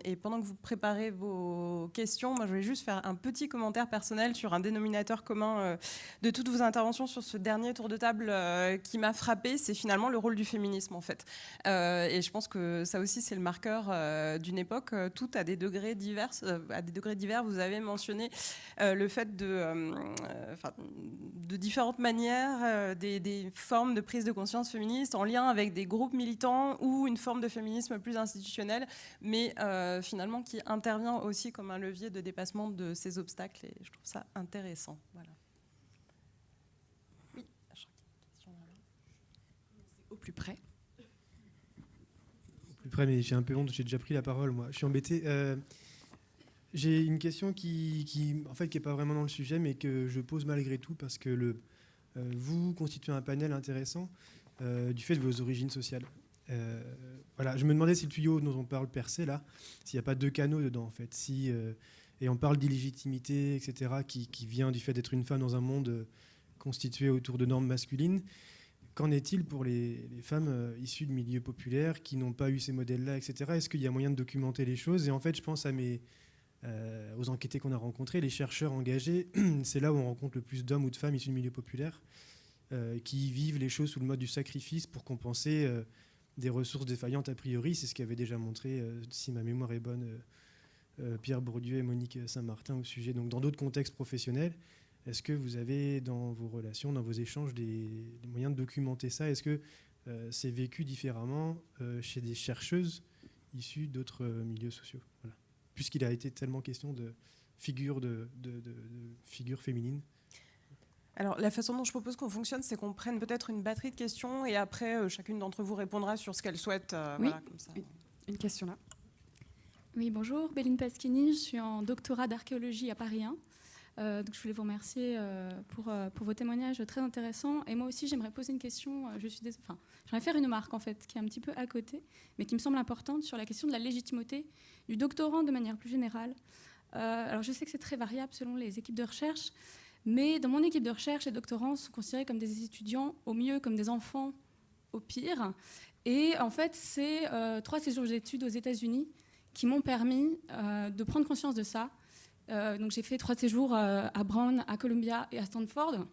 et pendant que vous préparez vos questions, moi je vais juste faire un petit commentaire personnel sur un dénominateur commun de toutes vos interventions sur ce dernier tour de table qui m'a frappé, c'est finalement le rôle du féminisme en fait. et je pense que ça aussi c'est le marqueur euh, d'une époque, euh, tout à des degrés divers. Euh, à des degrés divers, vous avez mentionné le fait de, de différentes manières, des, formes de prise de conscience féministe en lien avec des groupes militants ou une forme de féminisme plus institutionnel, mais finalement qui intervient aussi comme un levier de dépassement de ces obstacles. Et je trouve ça intéressant. Voilà. Oui, au plus près près, mais j'ai un peu honte, j'ai déjà pris la parole, moi. Je suis embêté. Euh, j'ai une question qui, qui, en fait, qui n'est pas vraiment dans le sujet, mais que je pose malgré tout, parce que le, euh, vous constituez un panel intéressant euh, du fait de vos origines sociales. voilà, je me demandais si le tuyau dont on parle percé, là, s'il n'y a pas deux canaux dedans, en fait. Si, et on parle d'illégitimité, etc., qui, qui, vient du fait d'être une femme dans un monde constitué autour de normes masculines. Qu'en est-il pour les, femmes euh, issues de milieux populaires qui n'ont pas eu ces modèles-là, etc. Est-ce qu'il y a moyen de documenter les choses? Et en fait, je pense euh, aux enquêtés qu'on a rencontrés, les chercheurs engagés. C'est là où on rencontre le plus d'hommes ou de femmes issus de milieux populaires euh, qui vivent les choses sous le mode du sacrifice pour compenser des ressources défaillantes a priori. C'est ce qu'avait déjà montré, si ma mémoire est bonne, Pierre Bourdieu et Monique Saint-Martin au sujet. Donc, dans d'autres contextes professionnels. Est-ce que vous avez dans vos relations, dans vos échanges, des, moyens de documenter ça? Est-ce que euh, c'est vécu différemment euh, chez des chercheuses issues d'autres euh, milieux sociaux? Puisqu'il a été tellement question de figures de, féminines. Alors, la façon dont je propose qu'on fonctionne, c'est qu'on prenne peut-être une batterie de questions et après, chacune d'entre vous répondra sur ce qu'elle souhaite. oui, Une question là. Oui, bonjour, Béline Pasquini, je suis en doctorat d'archéologie à Paris 1. Euh, donc je voulais vous remercier euh, pour, euh, pour, vos témoignages très intéressants. Et moi aussi, j'aimerais poser une question. je suis j'aimerais faire une remarque en fait, qui est un petit peu à côté, mais qui me semble importante sur la question de la légitimité du doctorant de manière plus générale. alors je sais que c'est très variable selon les équipes de recherche, mais dans mon équipe de recherche, les doctorants sont considérés comme des étudiants, au mieux comme des enfants, au pire. Et en fait, c'est trois séjours d'études aux États-Unis qui m'ont permis de prendre conscience de ça donc j'ai fait trois séjours euh, à Brown, à Columbia et à Stanford,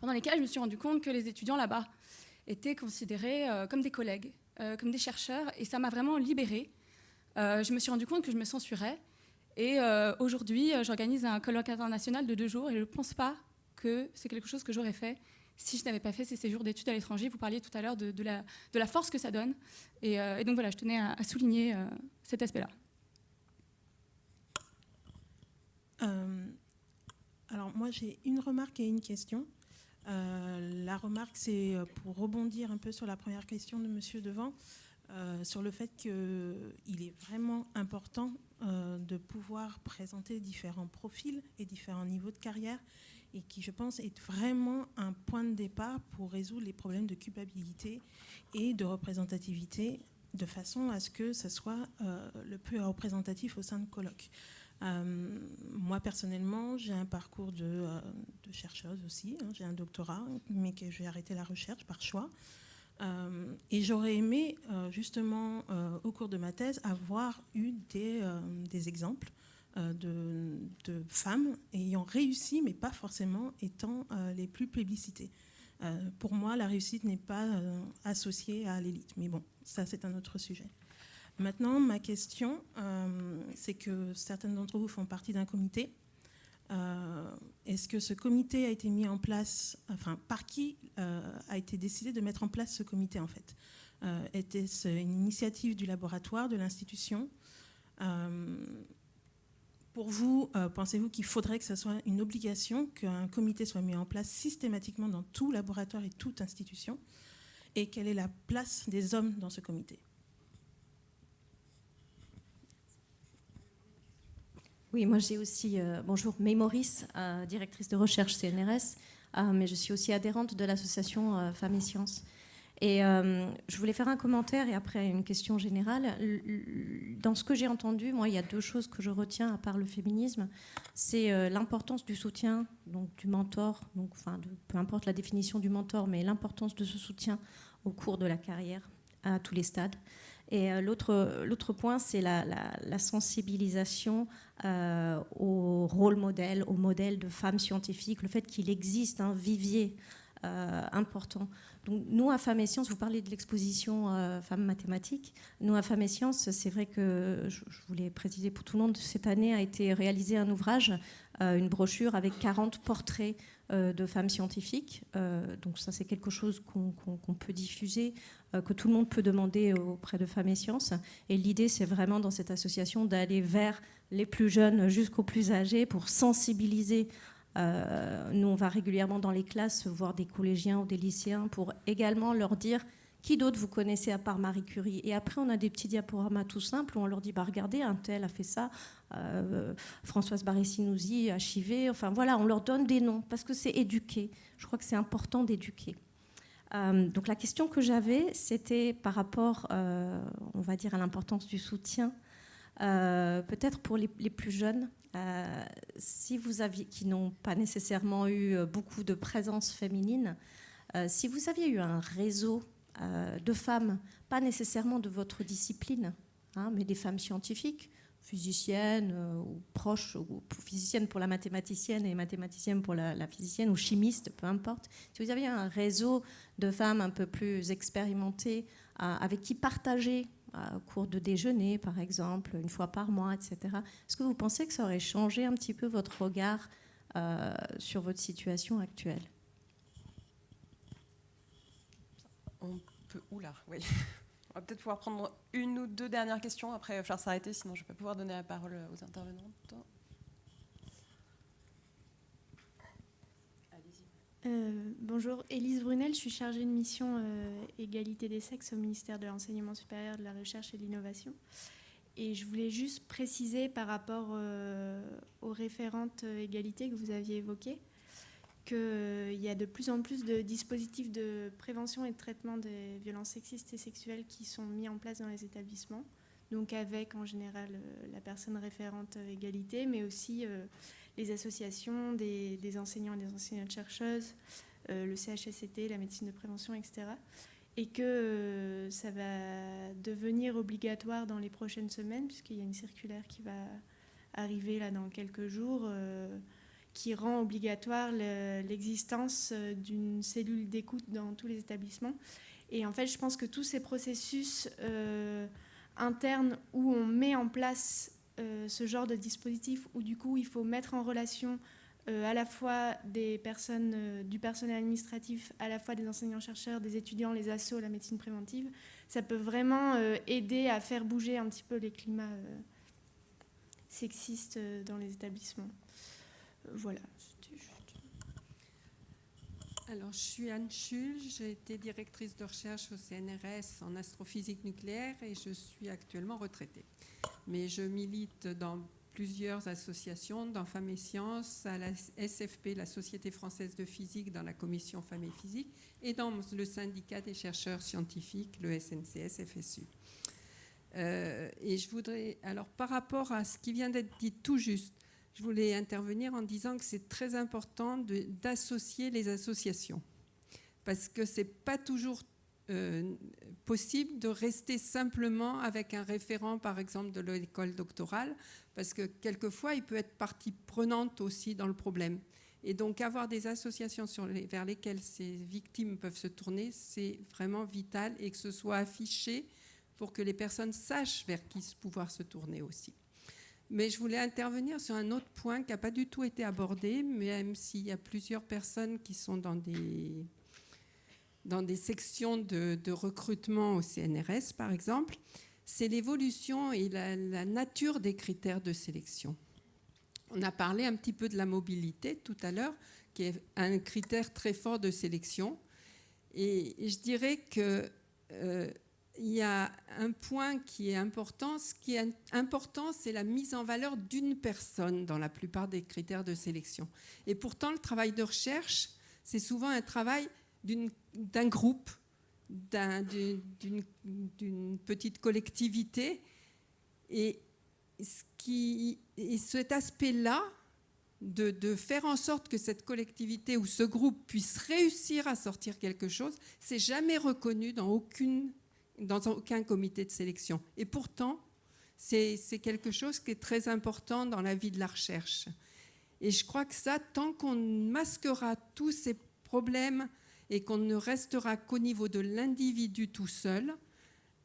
pendant lesquels je me suis rendu compte que les étudiants là-bas étaient considérés euh, comme des collègues, comme des chercheurs, et ça m'a vraiment libérée. je me suis rendu compte que je me censurais, et aujourd'hui j'organise un colloque international de deux jours, et je ne pense pas que c'est quelque chose que j'aurais fait si je n'avais pas fait ces séjours d'études à l'étranger. Vous parliez tout à l'heure de, la, force que ça donne. Et, donc voilà, je tenais à souligner cet aspect-là. Euh, alors moi j'ai une remarque et une question. Euh, la remarque c'est euh, pour rebondir un peu sur la première question de Monsieur Devant, sur le fait qu'il est vraiment important de pouvoir présenter différents profils et différents niveaux de carrière et qui, je pense, est vraiment un point de départ pour résoudre les problèmes de culpabilité et de représentativité de façon à ce que ce soit le plus représentatif au sein de colloques. Euh, moi, personnellement, j'ai un parcours de, euh, chercheuse aussi. Hein. j'ai un doctorat, mais que j'ai arrêté la recherche par choix. Euh, et j'aurais aimé, justement, au cours de ma thèse, avoir eu des, exemples de, de, femmes ayant réussi, mais pas forcément étant les plus plébiscitées. pour moi, la réussite n'est pas associée à l'élite. Mais bon, ça, c'est un autre sujet. Maintenant, ma question, euh, c'est que certains d'entre vous font partie d'un comité. Euh, est-ce que ce comité a été mis en place, enfin, par qui euh, a été décidé de mettre en place ce comité en fait? Était-ce une initiative du laboratoire, de l'institution? Pour vous, pensez-vous qu'il faudrait que ce soit une obligation qu'un comité soit mis en place systématiquement dans tout laboratoire et toute institution? Et quelle est la place des hommes dans ce comité? Oui, moi j'ai aussi, euh, bonjour, Maurice, euh, directrice de recherche CNRS, euh, mais je suis aussi adhérente de l'association Femmes et Sciences. Et euh, je voulais faire un commentaire et après une question générale. Dans ce que j'ai entendu, moi, il y a deux choses que je retiens à part le féminisme. C'est euh, l'importance du soutien, donc du mentor, donc, peu importe la définition du mentor, mais l'importance de ce soutien au cours de la carrière, à tous les stades. Et euh, l'autre point, c'est la, sensibilisation au rôle modèle, au modèle de femmes scientifiques, le fait qu'il existe un vivier important nous, à Femmes et Sciences, vous parlez de l'exposition euh, Femmes mathématiques. Nous, à Femmes et Sciences, c'est vrai que, je, voulais préciser pour tout le monde, cette année a été réalisé un ouvrage, euh, une brochure avec 40 portraits euh, de femmes scientifiques. donc ça, c'est quelque chose qu'on peut diffuser, que tout le monde peut demander auprès de Femmes et Sciences. Et l'idée, c'est vraiment dans cette association d'aller vers les plus jeunes jusqu'aux plus âgés pour sensibiliser euh, nous, on va régulièrement dans les classes voir des collégiens ou des lycéens pour également leur dire qui d'autre vous connaissez à part Marie Curie? Et après, on a des petits diaporamas tout simples où on leur dit bah, regardez, un tel a fait ça, euh, Françoise Barré-Sinouzi, HIV. Enfin voilà, on leur donne des noms parce que c'est éduquer. Je crois que c'est important d'éduquer. Euh, donc la question que j'avais, c'était par rapport, on va dire, à l'importance du soutien, peut-être pour les, les, plus jeunes. Euh, si vous aviez, qui n'ont pas nécessairement eu euh, beaucoup de présence féminine, euh, si vous aviez eu un réseau de femmes, pas nécessairement de votre discipline, hein, mais des femmes scientifiques, physiciennes ou proches, ou physiciennes pour la mathématicienne et mathématicienne pour la, physicienne, ou chimistes, peu importe, si vous aviez un réseau de femmes un peu plus expérimentées, avec qui partager au cours de déjeuner, par exemple, une fois par mois, etc. Est-ce que vous pensez que ça aurait changé un petit peu votre regard euh, sur votre situation actuelle? On peut. Oula, oui. On va peut-être pouvoir prendre une ou deux dernières questions. Après, falloir s'arrêter, sinon je ne vais pas pouvoir donner la parole aux intervenantes. Euh, bonjour, Élise Brunel, je suis chargée de mission euh, égalité des sexes au ministère de l'Enseignement supérieur, de la Recherche et de l'Innovation. Et je voulais juste préciser par rapport euh, aux référentes égalité que vous aviez évoquées qu'il y a de plus en plus de dispositifs de prévention et de traitement des violences sexistes et sexuelles qui sont mis en place dans les établissements, donc avec en général la personne référente égalité, mais aussi les associations des, enseignants et des enseignantes-chercheuses, euh, le CHSCT, la médecine de prévention, etc. Et que euh, ça va devenir obligatoire dans les prochaines semaines, puisqu'il y a une circulaire qui va arriver là dans quelques jours, euh, qui rend obligatoire l'existence d'une cellule d'écoute dans tous les établissements. Et en fait, je pense que tous ces processus internes où on met en place euh, ce genre de dispositif où du coup il faut mettre en relation euh, à la fois des personnes, euh, du personnel administratif, à la fois des enseignants-chercheurs, des étudiants, les assos, la médecine préventive, ça peut vraiment aider à faire bouger un petit peu les climats sexistes dans les établissements. Voilà. Alors, je suis Anne Schul, j'ai été directrice de recherche au CNRS en astrophysique nucléaire et je suis actuellement retraitée mais je milite dans plusieurs associations, dans Femmes et Sciences, à la SFP, la Société française de physique, dans la commission Femmes et Physique, et dans le syndicat des chercheurs scientifiques, le SNCS FSU. Euh, et je voudrais, alors par rapport à ce qui vient d'être dit tout juste, je voulais intervenir en disant que c'est très important d'associer les associations, parce que c'est pas toujours euh, possible de rester simplement avec un référent, par exemple, de l'école doctorale, parce que quelquefois, il peut être partie prenante aussi dans le problème. Et donc, avoir des associations vers lesquelles ces victimes peuvent se tourner, c'est vraiment vital et que ce soit affiché pour que les personnes sachent vers qui pouvoir se tourner aussi. Mais je voulais intervenir sur un autre point qui n'a pas du tout été abordé, même s'il y a plusieurs personnes qui sont dans des dans des sections de, recrutement au CNRS, par exemple, c'est l'évolution et la, nature des critères de sélection. On a parlé un petit peu de la mobilité tout à l'heure, qui est un critère très fort de sélection. Et je dirais que euh, il y a un point qui est important. Ce qui est important, c'est la mise en valeur d'une personne dans la plupart des critères de sélection. Et pourtant, le travail de recherche, c'est souvent un travail d'un groupe d'une petite collectivité. Et, ce qui, et cet aspect-là, de, faire en sorte que cette collectivité ou ce groupe puisse réussir à sortir quelque chose, c'est jamais reconnu dans, aucune, dans aucun comité de sélection. Et pourtant, c'est quelque chose qui est très important dans la vie de la recherche. Et je crois que ça, tant qu'on masquera tous ces problèmes et qu'on ne restera qu'au niveau de l'individu tout seul,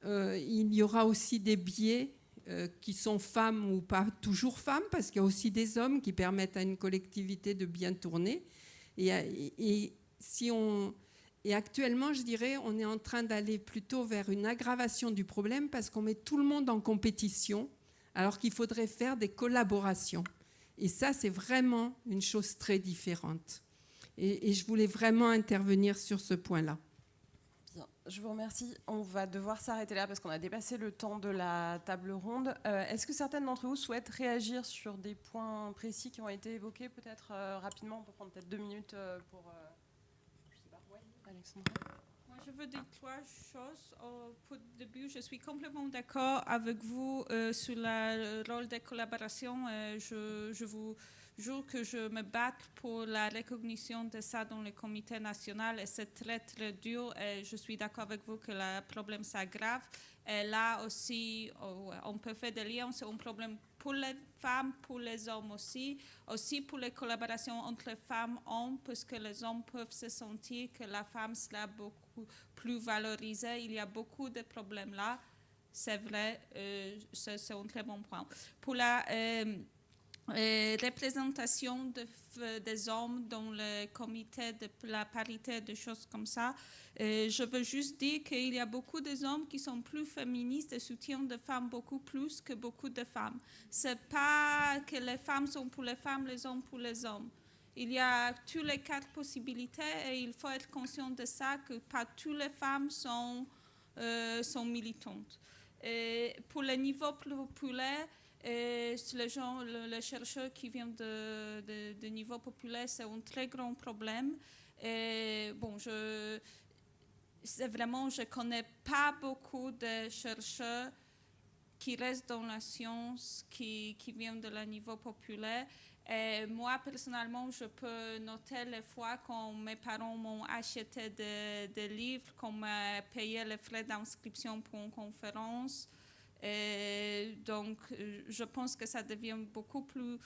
euh, il y aura aussi des biais euh, qui sont femmes ou pas toujours femmes, parce qu'il y a aussi des hommes qui permettent à une collectivité de bien tourner. Et, si on, et actuellement, je dirais, on est en train d'aller plutôt vers une aggravation du problème parce qu'on met tout le monde en compétition, alors qu'il faudrait faire des collaborations. Et ça, c'est vraiment une chose très différente. et je voulais vraiment intervenir sur ce point-là je vous remercie. On va devoir s'arrêter là parce qu'on a dépassé le temps de la table ronde. Euh, est-ce que certaines d'entre vous souhaitent réagir sur des points précis qui ont été évoqués, peut-être euh, rapidement, on peut prendre peut-être deux minutes euh, pour... je veux dire trois choses. Au début, je suis complètement d'accord avec vous sur le rôle des collaborations. je, je vous jour que je me batte pour la recognition de ça dans le comité national et c'est très très dur et je suis d'accord avec vous que le problème s'aggrave. Et là aussi, oh, on peut faire des liens, c'est un problème pour les femmes, pour les hommes aussi, aussi pour les collaborations entre femmes et hommes, parce que les hommes peuvent se sentir que la femme sera beaucoup plus valorisée. Il y a beaucoup de problèmes là, c'est vrai, euh, c'est un très bon point. Pour la... Euh, euh, représentation de, des hommes dans le comité de la parité, des choses comme ça. Euh, je veux juste dire qu'il y a beaucoup d'hommes qui sont plus féministes et soutiennent des femmes beaucoup plus que beaucoup de femmes. C'est pas que les femmes sont pour les femmes, les hommes pour les hommes. Il y a toutes les quatre possibilités et il faut être conscient de ça, que pas toutes les femmes sont, euh, sont militantes. Pour le niveau populaire, les chercheurs qui viennent de, de, niveau populaire, c'est un très grand problème. Bon, je, c'est vraiment, je connais pas beaucoup de chercheurs qui restent dans la science, qui, viennent de la niveau populaire. Moi, personnellement, je peux noter les fois quand mes parents m'ont acheté des, des livres, qu'on m'a payé les frais d'inscription pour une conférence. Et donc, je pense que ça devient beaucoup plus,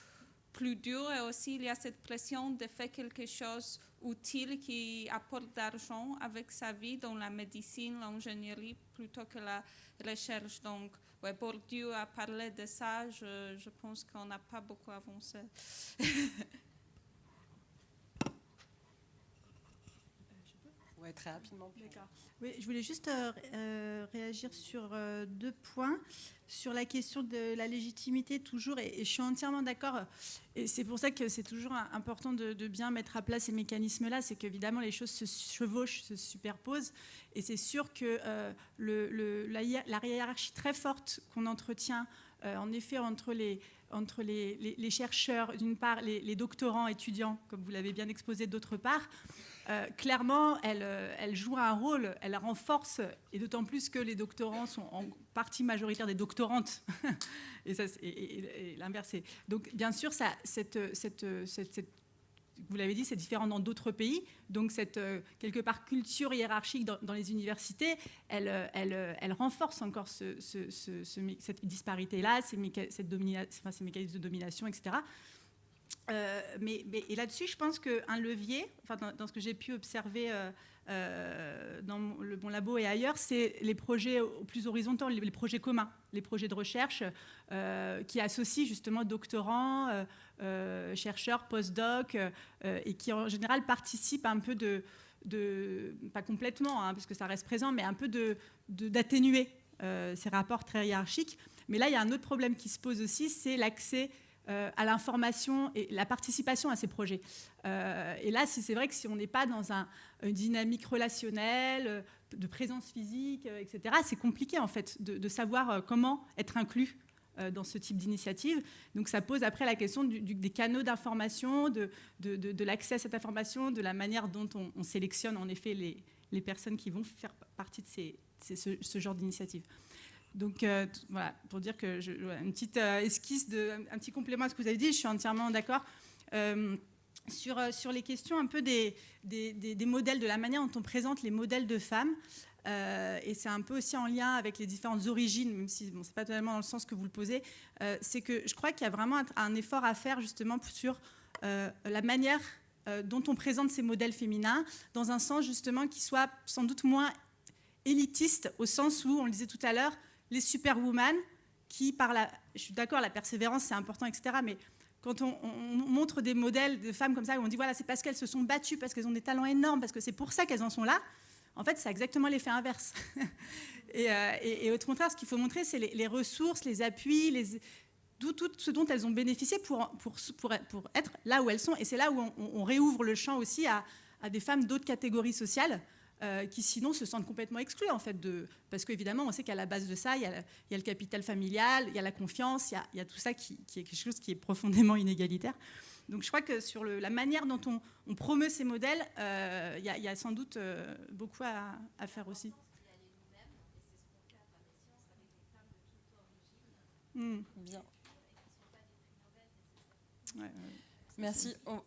plus dur et aussi il y a cette pression de faire quelque chose utile qui apporte d'argent avec sa vie dans la médecine, l'ingénierie plutôt que la recherche. Donc, ouais, Bourdieu a parlé de ça, je pense qu'on n'a pas beaucoup avancé. Oui, très rapidement. Je voulais juste euh, euh, réagir sur euh, deux points. Sur la question de la légitimité, toujours, et, je suis entièrement d'accord. Et c'est pour ça que c'est toujours important de, bien mettre à plat ces mécanismes-là. C'est qu'évidemment, les choses se chevauchent, se superposent. Et c'est sûr que la, hiérarchie très forte qu'on entretient, en effet, entre les, entre les chercheurs, d'une part, les, doctorants, étudiants, comme vous l'avez bien exposé, d'autre part, euh, clairement, euh, elle, joue un rôle, elle renforce, et d'autant plus que les doctorants sont en partie majoritaire des doctorantes, et, l'inverse. Donc, bien sûr, ça, vous l'avez dit, c'est différent dans d'autres pays. Donc, cette euh, quelque part culture hiérarchique dans, les universités, elle, renforce encore cette disparité-là, ces, ces mécanismes de domination, etc. Euh, mais, et là-dessus, je pense qu'un levier, enfin, dans, ce que j'ai pu observer euh, euh, dans le bon labo et ailleurs, c'est les projets plus horizontaux, les, projets communs, les projets de recherche qui associent justement doctorants, chercheurs, post-doc, et qui en général participent un peu de, de pas complètement, hein, parce que ça reste présent, mais un peu d'atténuer de, ces rapports très hiérarchiques. Mais là, il y a un autre problème qui se pose aussi, c'est l'accès euh, à l'information et la participation à ces projets. Euh, et là, c'est vrai que si on n'est pas dans un, une dynamique relationnelle, euh, de présence physique, etc., c'est compliqué en fait de, savoir comment être inclus dans ce type d'initiative. Donc ça pose après la question des canaux d'information, de, l'accès à cette information, de la manière dont on, sélectionne en effet les, personnes qui vont faire partie de ce, genre d'initiative. Donc voilà, pour dire que je, une petite esquisse, de, un, petit complément à ce que vous avez dit, je suis entièrement d'accord. sur, sur les questions un peu des, des, des, modèles, de la manière dont on présente les modèles de femmes. Euh, et c'est un peu aussi en lien avec les différentes origines, même si bon, ce n'est pas totalement dans le sens que vous le posez, euh, c'est que je crois qu'il y a vraiment un, effort à faire justement sur euh, la manière dont on présente ces modèles féminins, dans un sens justement qui soit sans doute moins élitiste, au sens où, on le disait tout à l'heure, les superwoman, qui par la... Je suis d'accord, la persévérance, c'est important, etc., mais quand on, on, montre des modèles de femmes comme ça, où on dit, voilà, c'est parce qu'elles se sont battues, parce qu'elles ont des talents énormes, parce que c'est pour ça qu'elles en sont là, en fait, c'est exactement l'effet inverse. Euh, et, au contraire, ce qu'il faut montrer, c'est les, ressources, les appuis, les, tout, ce dont elles ont bénéficié pour, être là où elles sont. Et c'est là où on, réouvre le champ aussi à, des femmes d'autres catégories sociales euh, qui sinon se sentent complètement exclues, en fait, de, parce qu'évidemment, on sait qu'à la base de ça, il y, a, le capital familial, il y a la confiance, il y a, tout ça qui, qui, est quelque chose qui est profondément inégalitaire. Donc je crois que sur la manière dont on, promeut ces modèles, euh, il y, a sans doute euh, beaucoup à, faire aussi. Bien. Merci. On,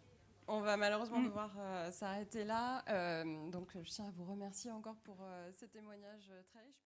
va malheureusement hmm. devoir euh, s'arrêter là. donc je tiens à vous remercier encore pour ces témoignages très riches.